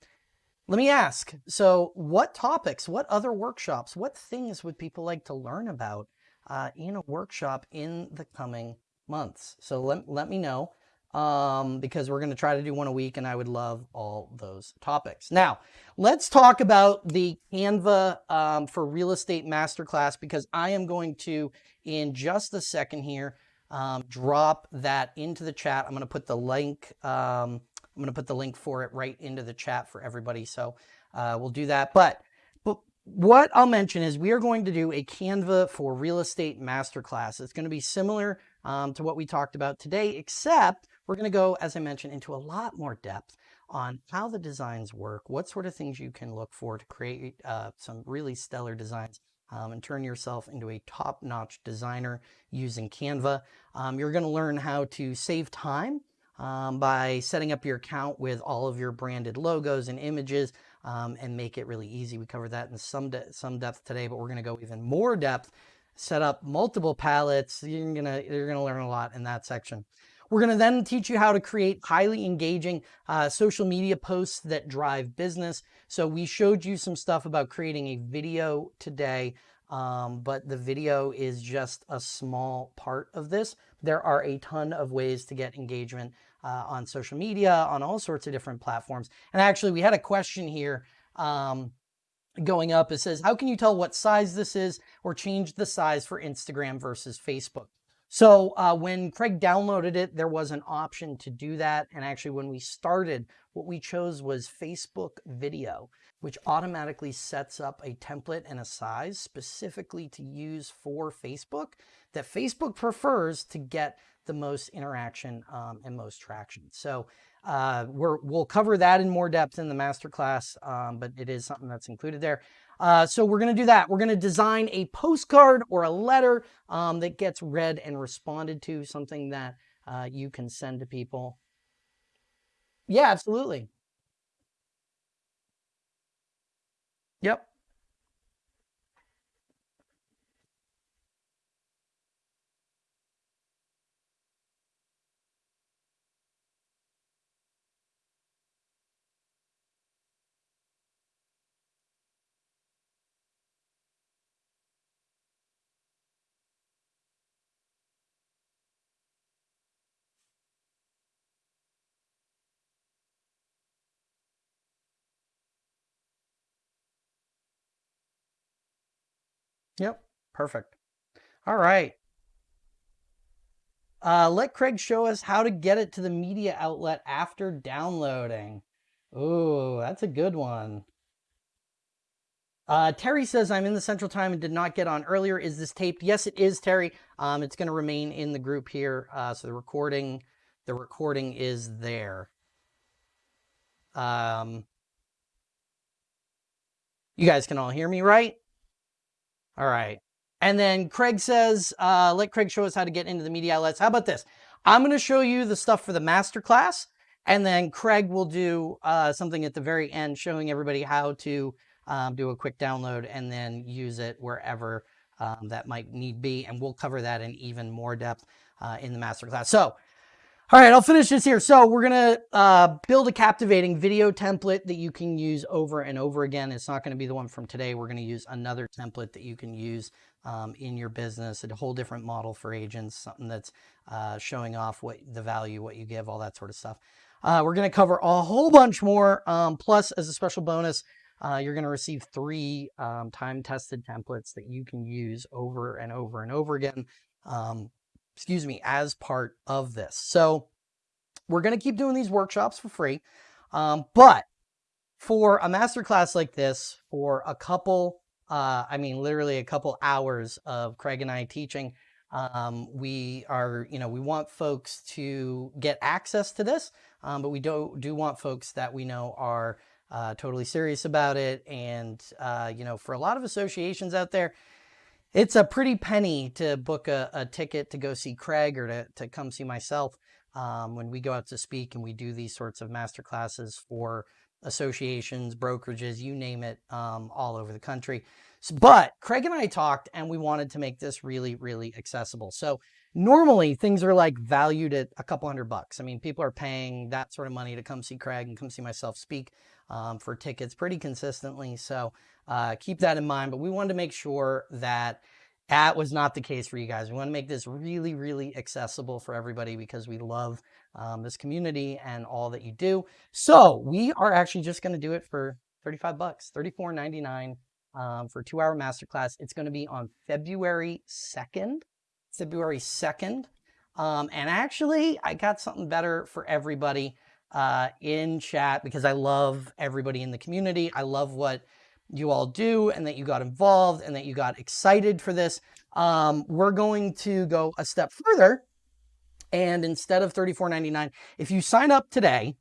let me ask, so what topics, what other workshops, what things would people like to learn about uh, in a workshop in the coming months? So let, let me know um, because we're going to try to do one a week and I would love all those topics. Now, let's talk about the Canva um, for Real Estate Masterclass because I am going to, in just a second here, um, drop that into the chat. I'm going to put the link, um, I'm going to put the link for it right into the chat for everybody. So uh, we'll do that. But, but what I'll mention is we are going to do a Canva for Real Estate Masterclass. It's going to be similar um, to what we talked about today, except we're going to go, as I mentioned, into a lot more depth on how the designs work, what sort of things you can look for to create uh, some really stellar designs um, and turn yourself into a top-notch designer using Canva. Um, you're going to learn how to save time um, by setting up your account with all of your branded logos and images um, and make it really easy. We covered that in some, de some depth today, but we're going to go even more depth, set up multiple palettes. You're going to, you're going to learn a lot in that section. We're going to then teach you how to create highly engaging uh, social media posts that drive business. So we showed you some stuff about creating a video today, um, but the video is just a small part of this. There are a ton of ways to get engagement uh, on social media, on all sorts of different platforms. And actually, we had a question here um, going up. It says, how can you tell what size this is or change the size for Instagram versus Facebook? So uh, when Craig downloaded it, there was an option to do that. And actually, when we started, what we chose was Facebook video, which automatically sets up a template and a size specifically to use for Facebook that Facebook prefers to get the most interaction um, and most traction. So uh, we will cover that in more depth in the masterclass, um, but it is something that's included there. Uh, so we're going to do that. We're going to design a postcard or a letter um, that gets read and responded to, something that uh, you can send to people. Yeah, absolutely. Yep. Yep. Perfect. All right. Uh, let Craig show us how to get it to the media outlet after downloading. Ooh, that's a good one. Uh, Terry says, I'm in the central time and did not get on earlier. Is this taped? Yes, it is, Terry. Um, it's going to remain in the group here. Uh, so the recording, the recording is there. Um, you guys can all hear me, right? All right. And then Craig says, uh, let Craig show us how to get into the media outlets. How about this? I'm going to show you the stuff for the masterclass, and then Craig will do uh, something at the very end showing everybody how to um, do a quick download and then use it wherever um, that might need be. And we'll cover that in even more depth uh, in the masterclass. So, all right, I'll finish this here. So we're going to uh, build a captivating video template that you can use over and over again. It's not going to be the one from today. We're going to use another template that you can use um, in your business, a whole different model for agents, something that's uh, showing off what the value, what you give, all that sort of stuff. Uh, we're going to cover a whole bunch more. Um, plus, as a special bonus, uh, you're going to receive three um, time-tested templates that you can use over and over and over again. Excuse me, as part of this. So we're going to keep doing these workshops for free. Um, but for a masterclass like this, for a couple, uh, I mean, literally a couple hours of Craig and I teaching, um, we are, you know, we want folks to get access to this, um, but we do, do want folks that we know are uh, totally serious about it. And, uh, you know, for a lot of associations out there, it's a pretty penny to book a, a ticket to go see Craig or to, to come see myself um, when we go out to speak and we do these sorts of master classes for associations, brokerages, you name it, um, all over the country. So, but Craig and I talked and we wanted to make this really, really accessible. So normally things are like valued at a couple hundred bucks. I mean, people are paying that sort of money to come see Craig and come see myself speak um, for tickets pretty consistently. So uh, keep that in mind. But we wanted to make sure that that was not the case for you guys. We want to make this really, really accessible for everybody because we love um, this community and all that you do. So we are actually just going to do it for 35 bucks, 34.99 um, for two hour masterclass. It's going to be on February 2nd, February 2nd. Um, and actually I got something better for everybody uh, in chat because I love everybody in the community. I love what you all do and that you got involved and that you got excited for this. Um, we're going to go a step further. And instead of $34.99, if you sign up today,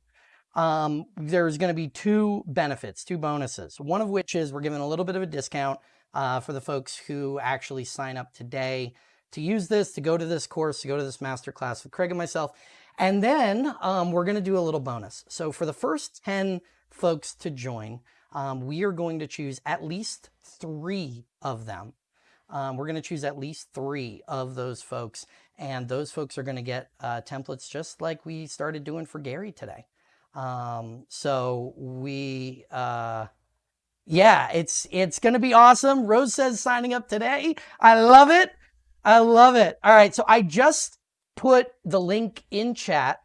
um, there's going to be two benefits, two bonuses. One of which is we're giving a little bit of a discount uh, for the folks who actually sign up today to use this, to go to this course, to go to this masterclass with Craig and myself. And then um, we're going to do a little bonus. So for the first 10 folks to join, um, we are going to choose at least three of them. Um, we're going to choose at least three of those folks. And those folks are going to get uh, templates just like we started doing for Gary today. Um, so we, uh, yeah, it's, it's going to be awesome. Rose says signing up today. I love it. I love it. All right. So I just put the link in chat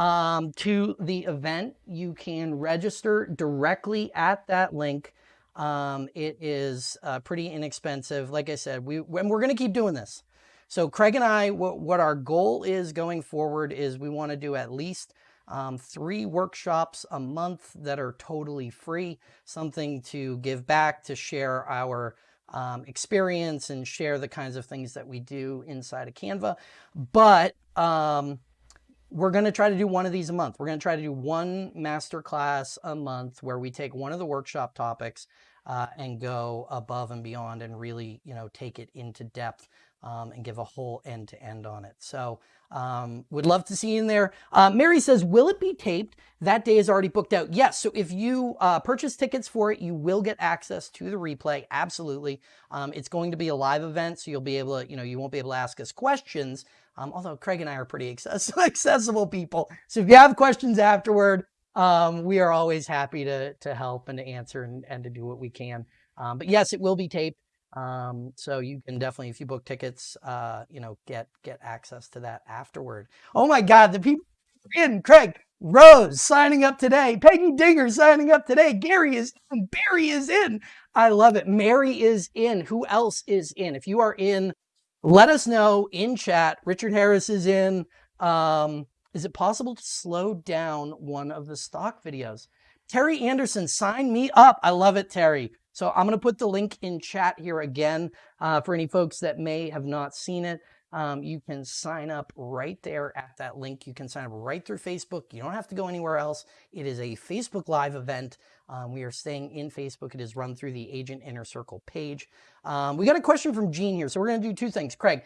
um, to the event. You can register directly at that link. Um, it is uh, pretty inexpensive. Like I said, we and we're going to keep doing this. So Craig and I, what, what our goal is going forward is we want to do at least um, three workshops a month that are totally free, something to give back, to share our um, experience and share the kinds of things that we do inside of Canva. But um, we're going to try to do one of these a month. We're going to try to do one master class a month where we take one of the workshop topics uh, and go above and beyond and really, you know, take it into depth um, and give a whole end to end on it. So um, would love to see you in there. Uh, Mary says, will it be taped? That day is already booked out. Yes. So if you uh, purchase tickets for it, you will get access to the replay. Absolutely. Um, it's going to be a live event. So you'll be able to, you know, you won't be able to ask us questions. Um, although Craig and I are pretty accessible people. So if you have questions afterward, um, we are always happy to, to help and to answer and, and to do what we can. Um, but yes, it will be taped. Um, so you can definitely, if you book tickets, uh, you know, get, get access to that afterward. Oh my God, the people in Craig, Rose signing up today, Peggy Dinger signing up today, Gary is in, Barry is in. I love it. Mary is in. Who else is in? If you are in, let us know in chat. Richard Harris is in. Um, is it possible to slow down one of the stock videos? Terry Anderson, sign me up. I love it, Terry. So I'm going to put the link in chat here again uh, for any folks that may have not seen it. Um, you can sign up right there at that link. You can sign up right through Facebook. You don't have to go anywhere else. It is a Facebook Live event. Um, we are staying in Facebook. It is run through the Agent Inner Circle page. Um, we got a question from Gene here. So we're going to do two things. Craig,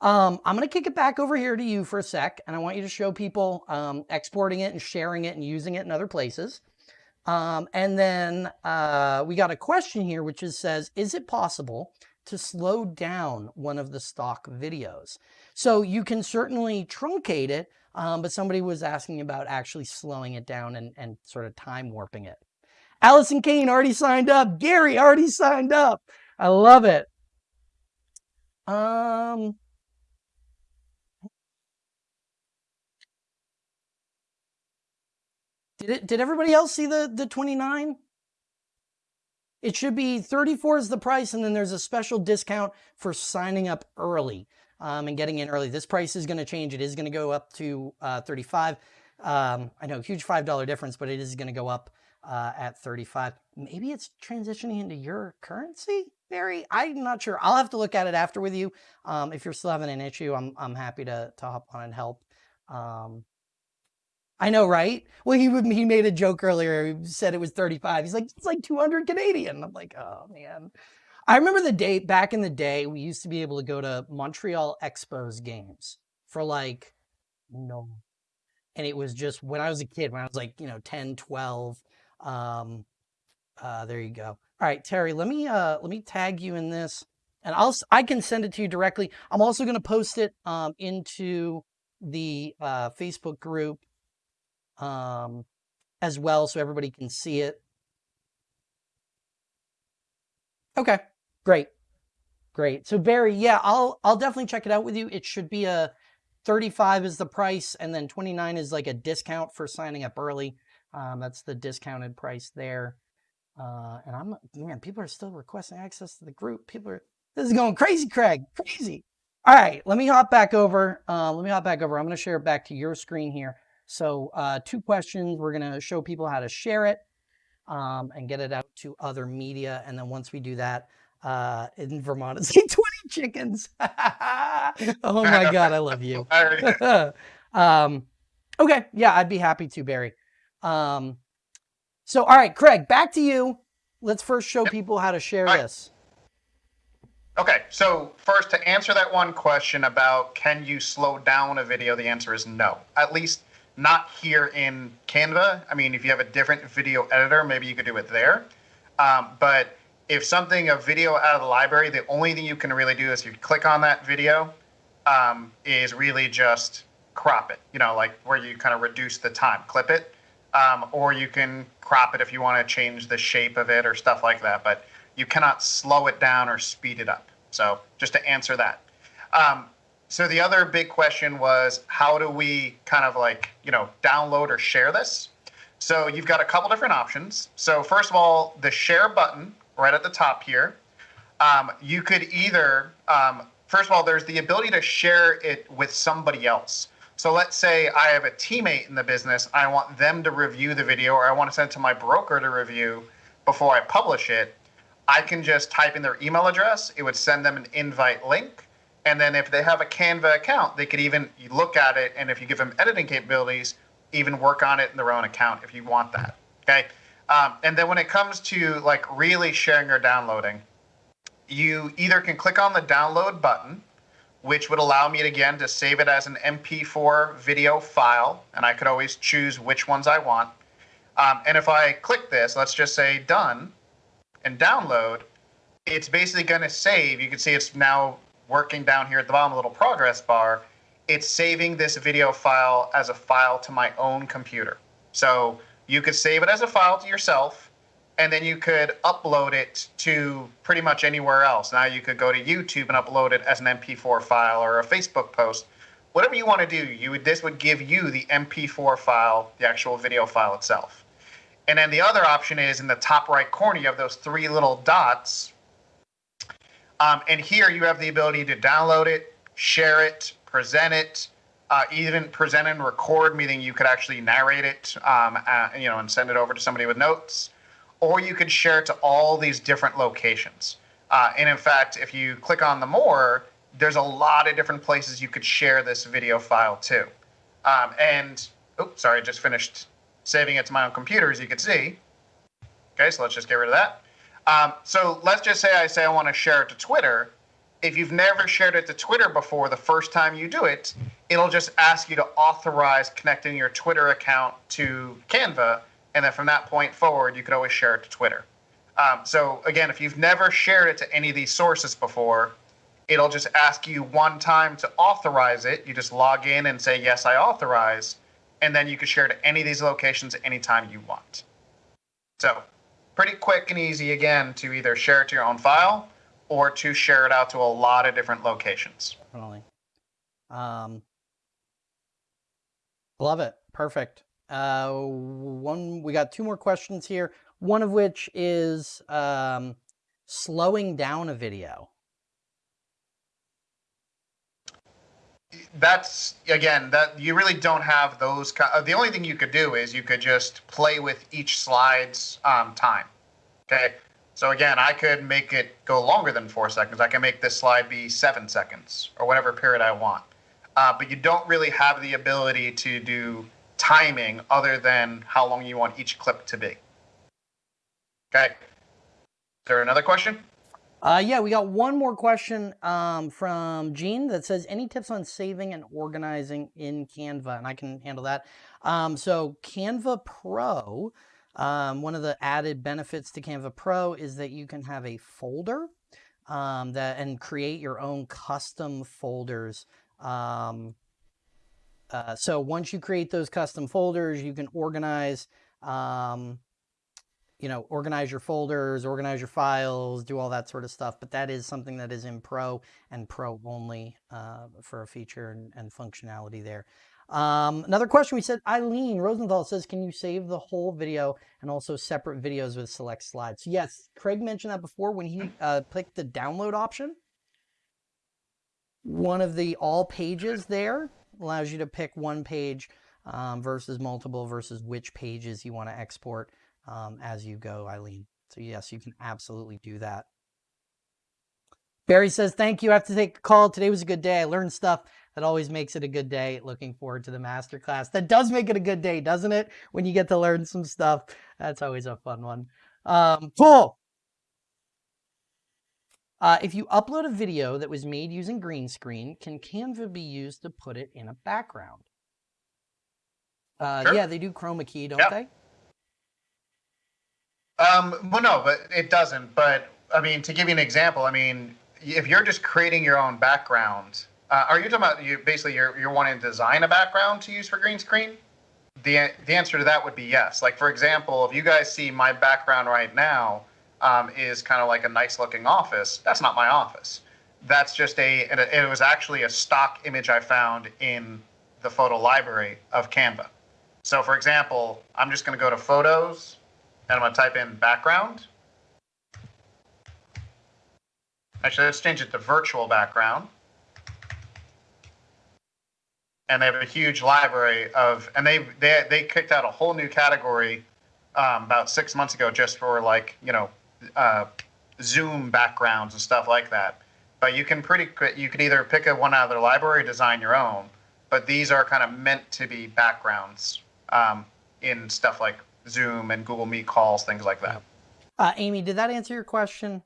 um, I'm going to kick it back over here to you for a sec, and I want you to show people um, exporting it and sharing it and using it in other places. Um, and then uh, we got a question here, which is says, is it possible to slow down one of the stock videos? So you can certainly truncate it, um, but somebody was asking about actually slowing it down and, and sort of time warping it. Allison Kane already signed up. Gary already signed up. I love it. Um, did it? Did everybody else see the the 29? It should be 34 is the price, and then there's a special discount for signing up early um, and getting in early. This price is going to change. It is going to go up to uh, 35. Um, I know, huge $5 difference, but it is going to go up uh, at 35. Maybe it's transitioning into your currency, Barry? I'm not sure. I'll have to look at it after with you. Um, if you're still having an issue, I'm, I'm happy to, to hop on and help. Um, I know, right? Well, he he made a joke earlier. He said it was 35. He's like, it's like 200 Canadian. I'm like, oh man. I remember the day back in the day, we used to be able to go to Montreal Expos games for like, no. And it was just when I was a kid, when I was like, you know, 10, 12. Um, uh, there you go. All right, Terry, let me, uh, let me tag you in this and I'll, I can send it to you directly. I'm also going to post it, um, into the, uh, Facebook group um, as well so everybody can see it. Okay, great. Great. So Barry, yeah, I'll I'll definitely check it out with you. It should be a 35 is the price and then 29 is like a discount for signing up early. Um, that's the discounted price there. Uh, and I'm man, people are still requesting access to the group. People are this is going crazy, Craig. Crazy. All right, let me hop back over. Uh, let me hop back over. I'm going to share it back to your screen here. So uh, two questions. We're going to show people how to share it um, and get it out to other media. And then once we do that, uh, in Vermont, it's 20 chickens. oh my God, I love you. um, okay, yeah, I'd be happy to, Barry. Um, so, all right, Craig, back to you. Let's first show people how to share right. this. Okay, so first to answer that one question about can you slow down a video, the answer is no. At least not here in Canva. I mean, if you have a different video editor, maybe you could do it there. Um, but if something, a video out of the library, the only thing you can really do is you click on that video um, is really just crop it, you know, like where you kind of reduce the time, clip it. Um, or you can crop it if you want to change the shape of it or stuff like that. But you cannot slow it down or speed it up. So just to answer that. Um, so the other big question was how do we kind of like, you know, download or share this? So you've got a couple different options. So first of all, the share button right at the top here. Um, you could either, um, first of all, there's the ability to share it with somebody else. So let's say I have a teammate in the business. I want them to review the video or I want to send it to my broker to review before I publish it. I can just type in their email address. It would send them an invite link and then if they have a Canva account, they could even look at it, and if you give them editing capabilities, even work on it in their own account if you want that. Okay. Um, and then when it comes to like really sharing or downloading, you either can click on the download button, which would allow me again to save it as an MP4 video file, and I could always choose which ones I want. Um, and if I click this, let's just say done, and download, it's basically going to save. You can see it's now working down here at the bottom, a little progress bar, it's saving this video file as a file to my own computer. So you could save it as a file to yourself, and then you could upload it to pretty much anywhere else. Now you could go to YouTube and upload it as an MP4 file or a Facebook post. Whatever you want to do, you would, this would give you the MP4 file, the actual video file itself. And then the other option is in the top right corner, you have those three little dots um, and here you have the ability to download it, share it, present it, uh, even present and record, meaning you could actually narrate it, um, uh, you know, and send it over to somebody with notes, or you could share it to all these different locations. Uh, and in fact, if you click on the more, there's a lot of different places you could share this video file to. Um, and, oh, sorry, I just finished saving it to my own computer, as you can see. Okay, so let's just get rid of that. Um, so let's just say I say I want to share it to Twitter. If you've never shared it to Twitter before, the first time you do it, it'll just ask you to authorize connecting your Twitter account to Canva. And then from that point forward, you could always share it to Twitter. Um, so again, if you've never shared it to any of these sources before, it'll just ask you one time to authorize it. You just log in and say, yes, I authorize. And then you can share to any of these locations anytime you want. So pretty quick and easy again to either share it to your own file or to share it out to a lot of different locations. Definitely. Um, love it. Perfect. Uh, one, we got two more questions here. One of which is um, slowing down a video. That's again that you really don't have those uh, the only thing you could do is you could just play with each slide's um, time okay? So again i could make it go longer than four seconds. I can make this slide be seven seconds or whatever period i want. Uh, but you don't really have the ability to do timing other than how long you want each clip to be. Okay? Is there another question uh, yeah, we got one more question um, from Gene that says, any tips on saving and organizing in Canva? And I can handle that. Um, so Canva Pro, um, one of the added benefits to Canva Pro is that you can have a folder um, that and create your own custom folders. Um, uh, so once you create those custom folders, you can organize um, you know, organize your folders, organize your files, do all that sort of stuff. But that is something that is in Pro and Pro only uh, for a feature and, and functionality there. Um, another question we said, Eileen Rosenthal says, can you save the whole video and also separate videos with select slides? Yes, Craig mentioned that before when he uh, clicked the download option. One of the all pages there allows you to pick one page um, versus multiple versus which pages you want to export um, as you go, Eileen. So yes, you can absolutely do that. Barry says, thank you. I have to take a call. Today was a good day. I learned stuff. That always makes it a good day. Looking forward to the masterclass. That does make it a good day, doesn't it? When you get to learn some stuff. That's always a fun one. Um, cool. Uh, if you upload a video that was made using green screen, can Canva be used to put it in a background? Uh, sure. Yeah, they do chroma key, don't they? Um, well, no, but it doesn't. But I mean, to give you an example, I mean, if you're just creating your own background, uh, are you talking about you basically you're you're wanting to design a background to use for green screen? The the answer to that would be yes. Like for example, if you guys see my background right now um, is kind of like a nice looking office, that's not my office. That's just a it, it was actually a stock image I found in the photo library of Canva. So for example, I'm just going to go to Photos and I'm going to type in background. Actually, let's change it to virtual background. And they have a huge library of, and they they they kicked out a whole new category um, about six months ago just for like you know uh, Zoom backgrounds and stuff like that. But you can pretty you could either pick a one out of their library, design your own. But these are kind of meant to be backgrounds um, in stuff like Zoom and Google Meet calls, things like that. Uh, Amy, did that answer your question?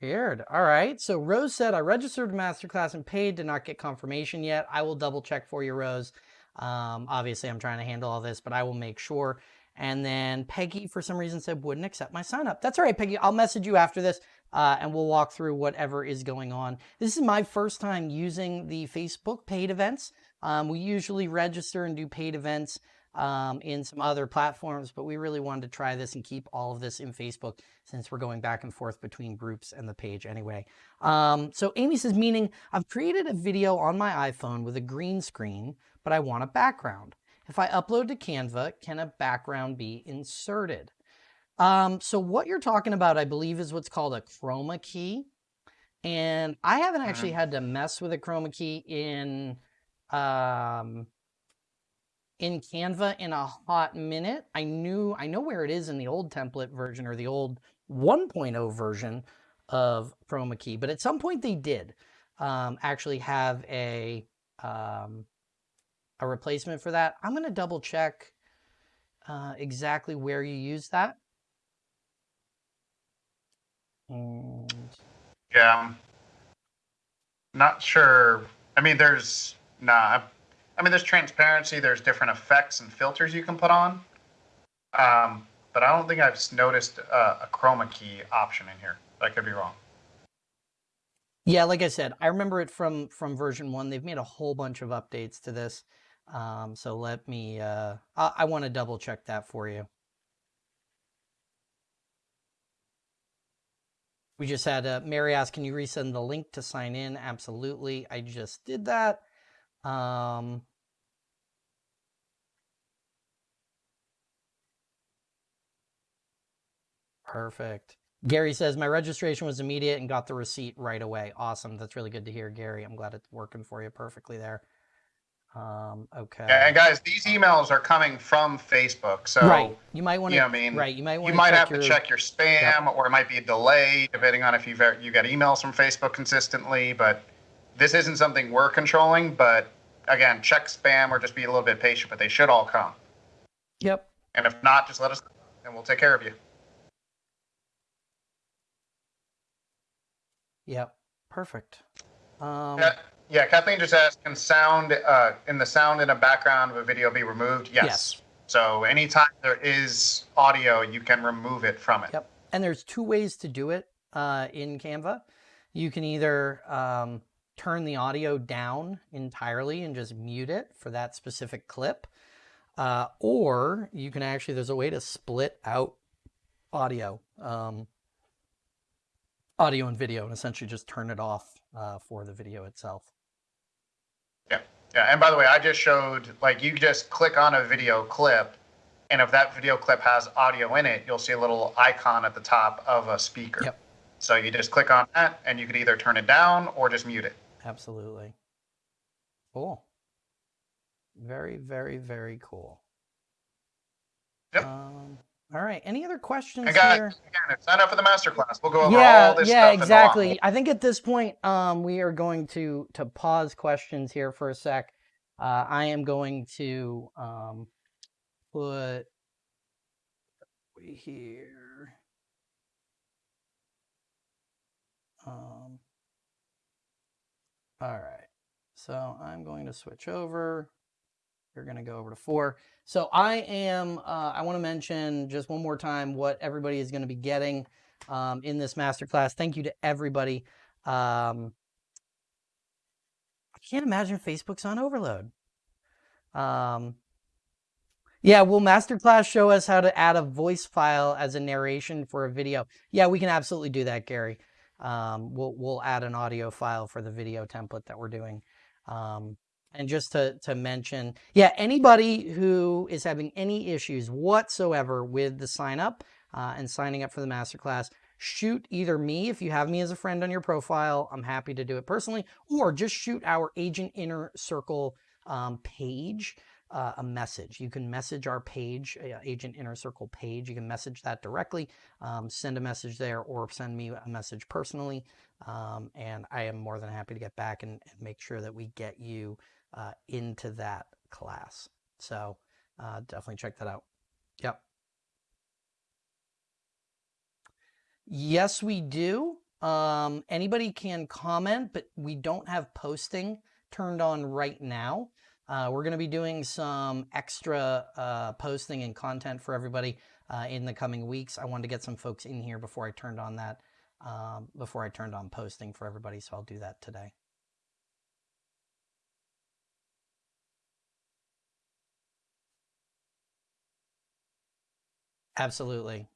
Weird. All right. So Rose said, I registered masterclass and paid, did not get confirmation yet. I will double check for you, Rose. Um, obviously, I'm trying to handle all this, but I will make sure. And then Peggy, for some reason, said wouldn't accept my sign up. That's all right, Peggy. I'll message you after this uh, and we'll walk through whatever is going on. This is my first time using the Facebook paid events. Um, we usually register and do paid events um, in some other platforms, but we really wanted to try this and keep all of this in Facebook since we're going back and forth between groups and the page anyway. Um, so Amy says, meaning I've created a video on my iPhone with a green screen, but I want a background. If I upload to Canva, can a background be inserted? Um, so what you're talking about, I believe, is what's called a chroma key. And I haven't actually mm-hmm. had to mess with a chroma key in um, in Canva in a hot minute. I knew I know where it is in the old template version or the old 1.0 version of Chroma Key, but at some point they did um, actually have a um, a replacement for that. I'm going to double check uh, exactly where you use that. And Yeah. Not sure. I mean, there's nah. I mean, there's transparency. There's different effects and filters you can put on. Um, but I don't think I've noticed uh, a chroma key option in here. I could be wrong. Yeah, like I said, I remember it from from version one. They've made a whole bunch of updates to this. Um, so let me. Uh, I, I want to double check that for you. We just had uh, Mary ask, "Can you resend the link to sign in?" Absolutely, I just did that. Um, perfect. Gary says my registration was immediate and got the receipt right away. Awesome. That's really good to hear, Gary. I'm glad it's working for you perfectly there. Um, okay. Yeah, and guys, these emails are coming from Facebook, so right. You might want to. you know, I mean, right. You might want you might have your, to check your spam, or it might be a delay depending on if you've you get emails from Facebook consistently. But this isn't something we're controlling. But again, check spam or just be a little bit patient. But they should all come. Yep. And if not, just let us know, and we'll take care of you. Yep. Perfect. Um, Yeah, yeah. Kathleen just asked, can sound uh, in the sound in a background of a video be removed? Yes. Yes. So anytime there is audio, you can remove it from it. Yep. And there's two ways to do it uh, in Canva. You can either um, turn the audio down entirely and just mute it for that specific clip, uh, or you can actually, there's a way to split out audio, um, audio and video, and essentially just turn it off uh, for the video itself. Yeah, Yeah. and by the way, I just showed like you just click on a video clip, and if that video clip has audio in it, you'll see a little icon at the top of a speaker. Yep. So you just click on that, and you could either turn it down or just mute it. Absolutely. Cool. Very, very, very cool. Yep. Um, all right. Any other questions And guys, here? again, sign up for the masterclass. We'll go over yeah, all this yeah, stuff. lot exactly. I think at this point, um, we are going to to pause questions here for a sec. Uh, I am going to um, put we here. Um, all right. So I'm going to switch over. You're going to go over to four. So I am, uh, I want to mention just one more time what everybody is going to be getting um, in this masterclass. Thank you to everybody. Um, I can't imagine Facebook's on overload. Um, yeah, will masterclass show us how to add a voice file as a narration for a video? Yeah, we can absolutely do that, Gary. Um, we'll we'll add an audio file for the video template that we're doing. Um, and just to to mention, yeah, anybody who is having any issues whatsoever with the sign up uh, and signing up for the masterclass, shoot either me if you have me as a friend on your profile. I'm happy to do it personally, or just shoot our Agent Inner Circle um, page uh, a message. You can message our page, uh, Agent Inner Circle page. You can message that directly, um, send a message there, or send me a message personally. Um, and I am more than happy to get back and, and make sure that we get you uh, into that class. So uh, definitely check that out. Yep. Yes, we do. Um, anybody can comment, but we don't have posting turned on right now. Uh, we're going to be doing some extra uh, posting and content for everybody uh, in the coming weeks. I wanted to get some folks in here before I turned on that, um, before I turned on posting for everybody. So I'll do that today. Absolutely.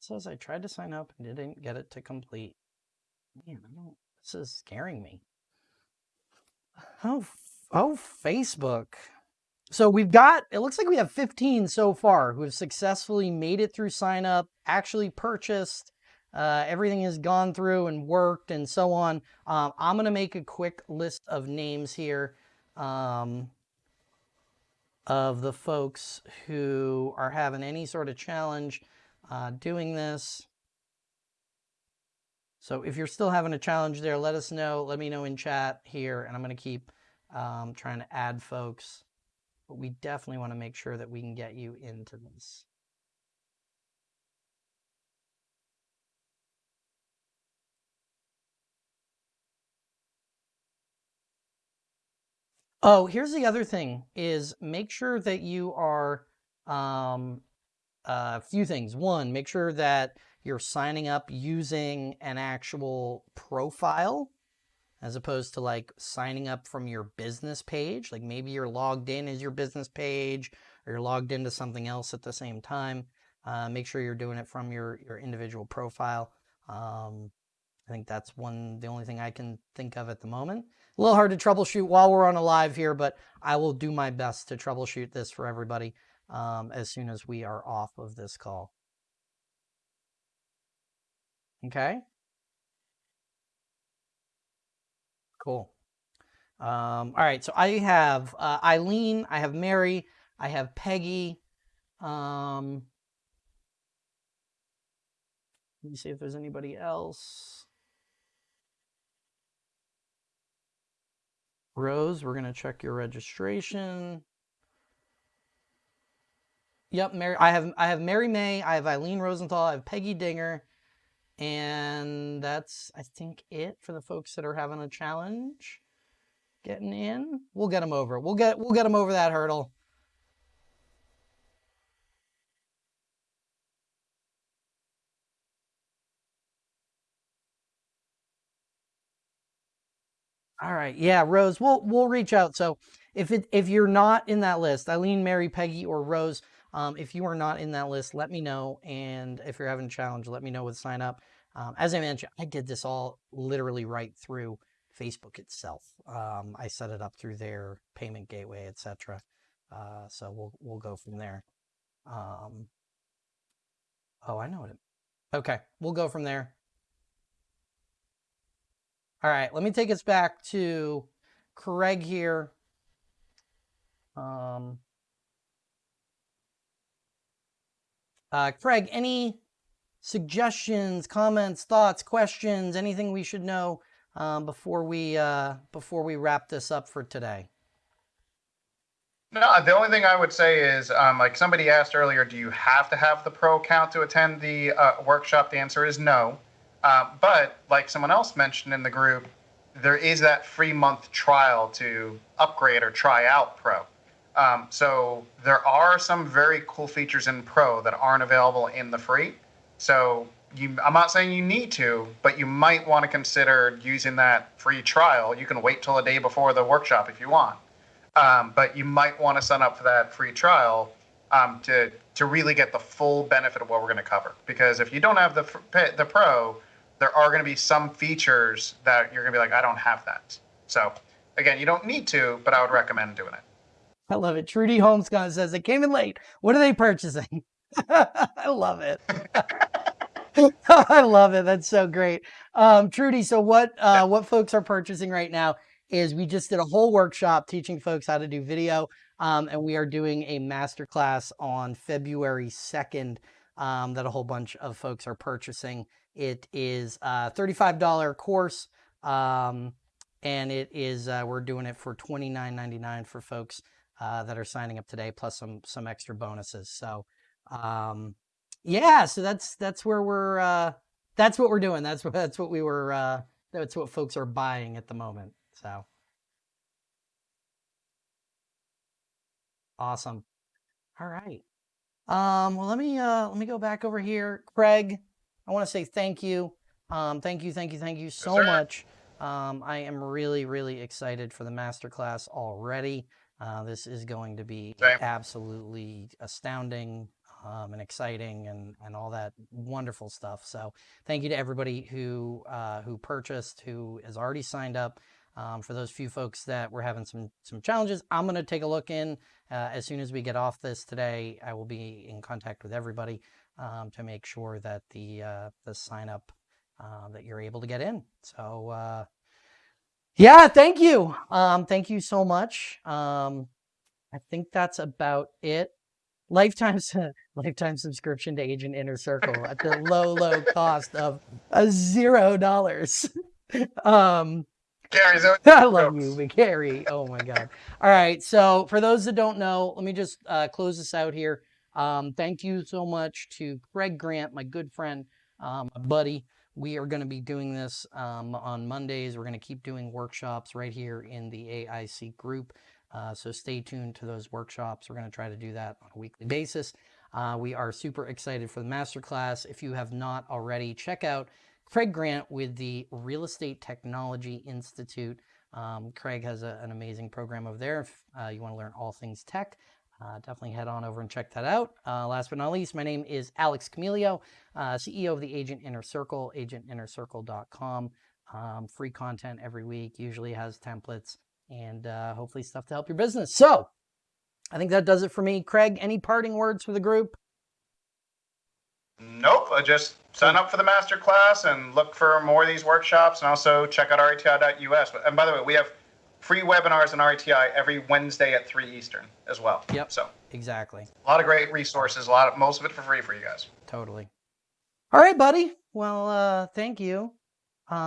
Says I tried to sign up and didn't get it to complete. Man, I don't. This is scaring me. Oh, oh, Facebook. So we've got. It looks like we have 15 so far who have successfully made it through sign up, actually purchased, uh, everything has gone through and worked and so on. Um, I'm going to make a quick list of names here um, of the folks who are having any sort of challenge uh, doing this. So if you're still having a challenge there, let us know. Let me know in chat here, and I'm going to keep um, trying to add folks. But we definitely want to make sure that we can get you into this. Oh, here's the other thing is make sure that you are um, a few things. One, make sure that you're signing up using an actual profile as opposed to like signing up from your business page. Like maybe you're logged in as your business page or you're logged into something else at the same time. Uh, make sure you're doing it from your, your individual profile. Um, I think that's one, the only thing I can think of at the moment. A little hard to troubleshoot while we're on a live here, but I will do my best to troubleshoot this for everybody um, as soon as we are off of this call. Okay. Cool. Um, all right, so I have uh, Eileen, I have Mary, I have Peggy. Um, let me see if there's anybody else. Rose, we're going to check your registration. Yep, Mary. I have I have Mary May. I have Eileen Rosenthal. I have Peggy Dinger, and that's I think it for the folks that are having a challenge getting in. We'll get them over. We'll get we'll get them over that hurdle. All right. Yeah, Rose, we'll we'll reach out. So if it if you're not in that list, Eileen, Mary, Peggy, or Rose, um, if you are not in that list, let me know. And if you're having a challenge, let me know with sign up. Um, as I mentioned, I did this all literally right through Facebook itself. Um, I set it up through their payment gateway, etc. Uh, so we'll we'll go from there. Um, oh, I know what it. Okay, we'll go from there. All right, let me take us back to Craig here. Um, uh, Craig, any suggestions, comments, thoughts, questions, anything we should know um, before we uh, before we wrap this up for today? No, the only thing I would say is, um, like somebody asked earlier, do you have to have the pro account to attend the uh, workshop? The answer is no. Uh, but like someone else mentioned in the group, there is that free month trial to upgrade or try out Pro. Um, so there are some very cool features in Pro that aren't available in the free. So you, I'm not saying you need to, but you might want to consider using that free trial. You can wait till the day before the workshop if you want, um, but you might want to sign up for that free trial um, to to really get the full benefit of what we're going to cover. Because if you don't have the the Pro, there are going to be some features that you're going to be like, I don't have that. So again, you don't need to, but I would recommend doing it. I love it. Trudy Holmescott says it came in late. What are they purchasing? I love it. I love it. That's so great. Um, Trudy, so what uh, what folks are purchasing right now is we just did a whole workshop teaching folks how to do video, um, and we are doing a masterclass on February 2nd um, that a whole bunch of folks are purchasing. It is a $35 course, um, and it is uh, we're doing it for $29.99 for folks uh, that are signing up today, plus some some extra bonuses. So, um, yeah, so that's that's where we're uh, that's what we're doing. That's what that's what we were uh, that's what folks are buying at the moment. So, awesome. All right. Um, well, let me uh, let me go back over here, Craig. I want to say thank you. Um, thank you, thank you, thank you so yes, much. Um, I am really, really excited for the masterclass already. Uh, this is going to be Same. absolutely astounding um, and exciting and, and all that wonderful stuff. So thank you to everybody who uh, who purchased, who has already signed up. Um, for those few folks that were having some some challenges, I'm going to take a look in uh, as soon as we get off this today. I will be in contact with everybody um, to make sure that the uh, the sign up uh, that you're able to get in. So uh, yeah, thank you. Um, thank you so much. Um, I think that's about it. Lifetime lifetime subscription to Agent Inner Circle at the low low cost of a zero dollars. um, Gary, so I love you, McGarry. Oh my God. All right. So, for those that don't know, let me just uh, close this out here. Um, thank you so much to Craig Grant, my good friend, um, buddy. We are going to be doing this um, on Mondays. We're going to keep doing workshops right here in the AIC group. Uh, so, stay tuned to those workshops. We're going to try to do that on a weekly basis. Uh, we are super excited for the masterclass. If you have not already, check out Craig Grant with the Real Estate Technology Institute. Um, Craig has a, an amazing program over there. If uh, you want to learn all things tech, uh, definitely head on over and check that out. Uh, last but not least, my name is Alex Camilio, uh, CEO of the Agent Inner Circle, agentinnercircle.com. Um, free content every week, usually has templates and uh, hopefully stuff to help your business. So I think that does it for me. Craig, any parting words for the group? Nope. I just sign up for the master class and look for more of these workshops and also check out reti.us. And by the way, we have free webinars on RETI every Wednesday at 3 Eastern as well. Yep. So Exactly. a lot of great resources, a lot of most of it for free for you guys. Totally. All right, buddy. Well, uh, thank you. Um,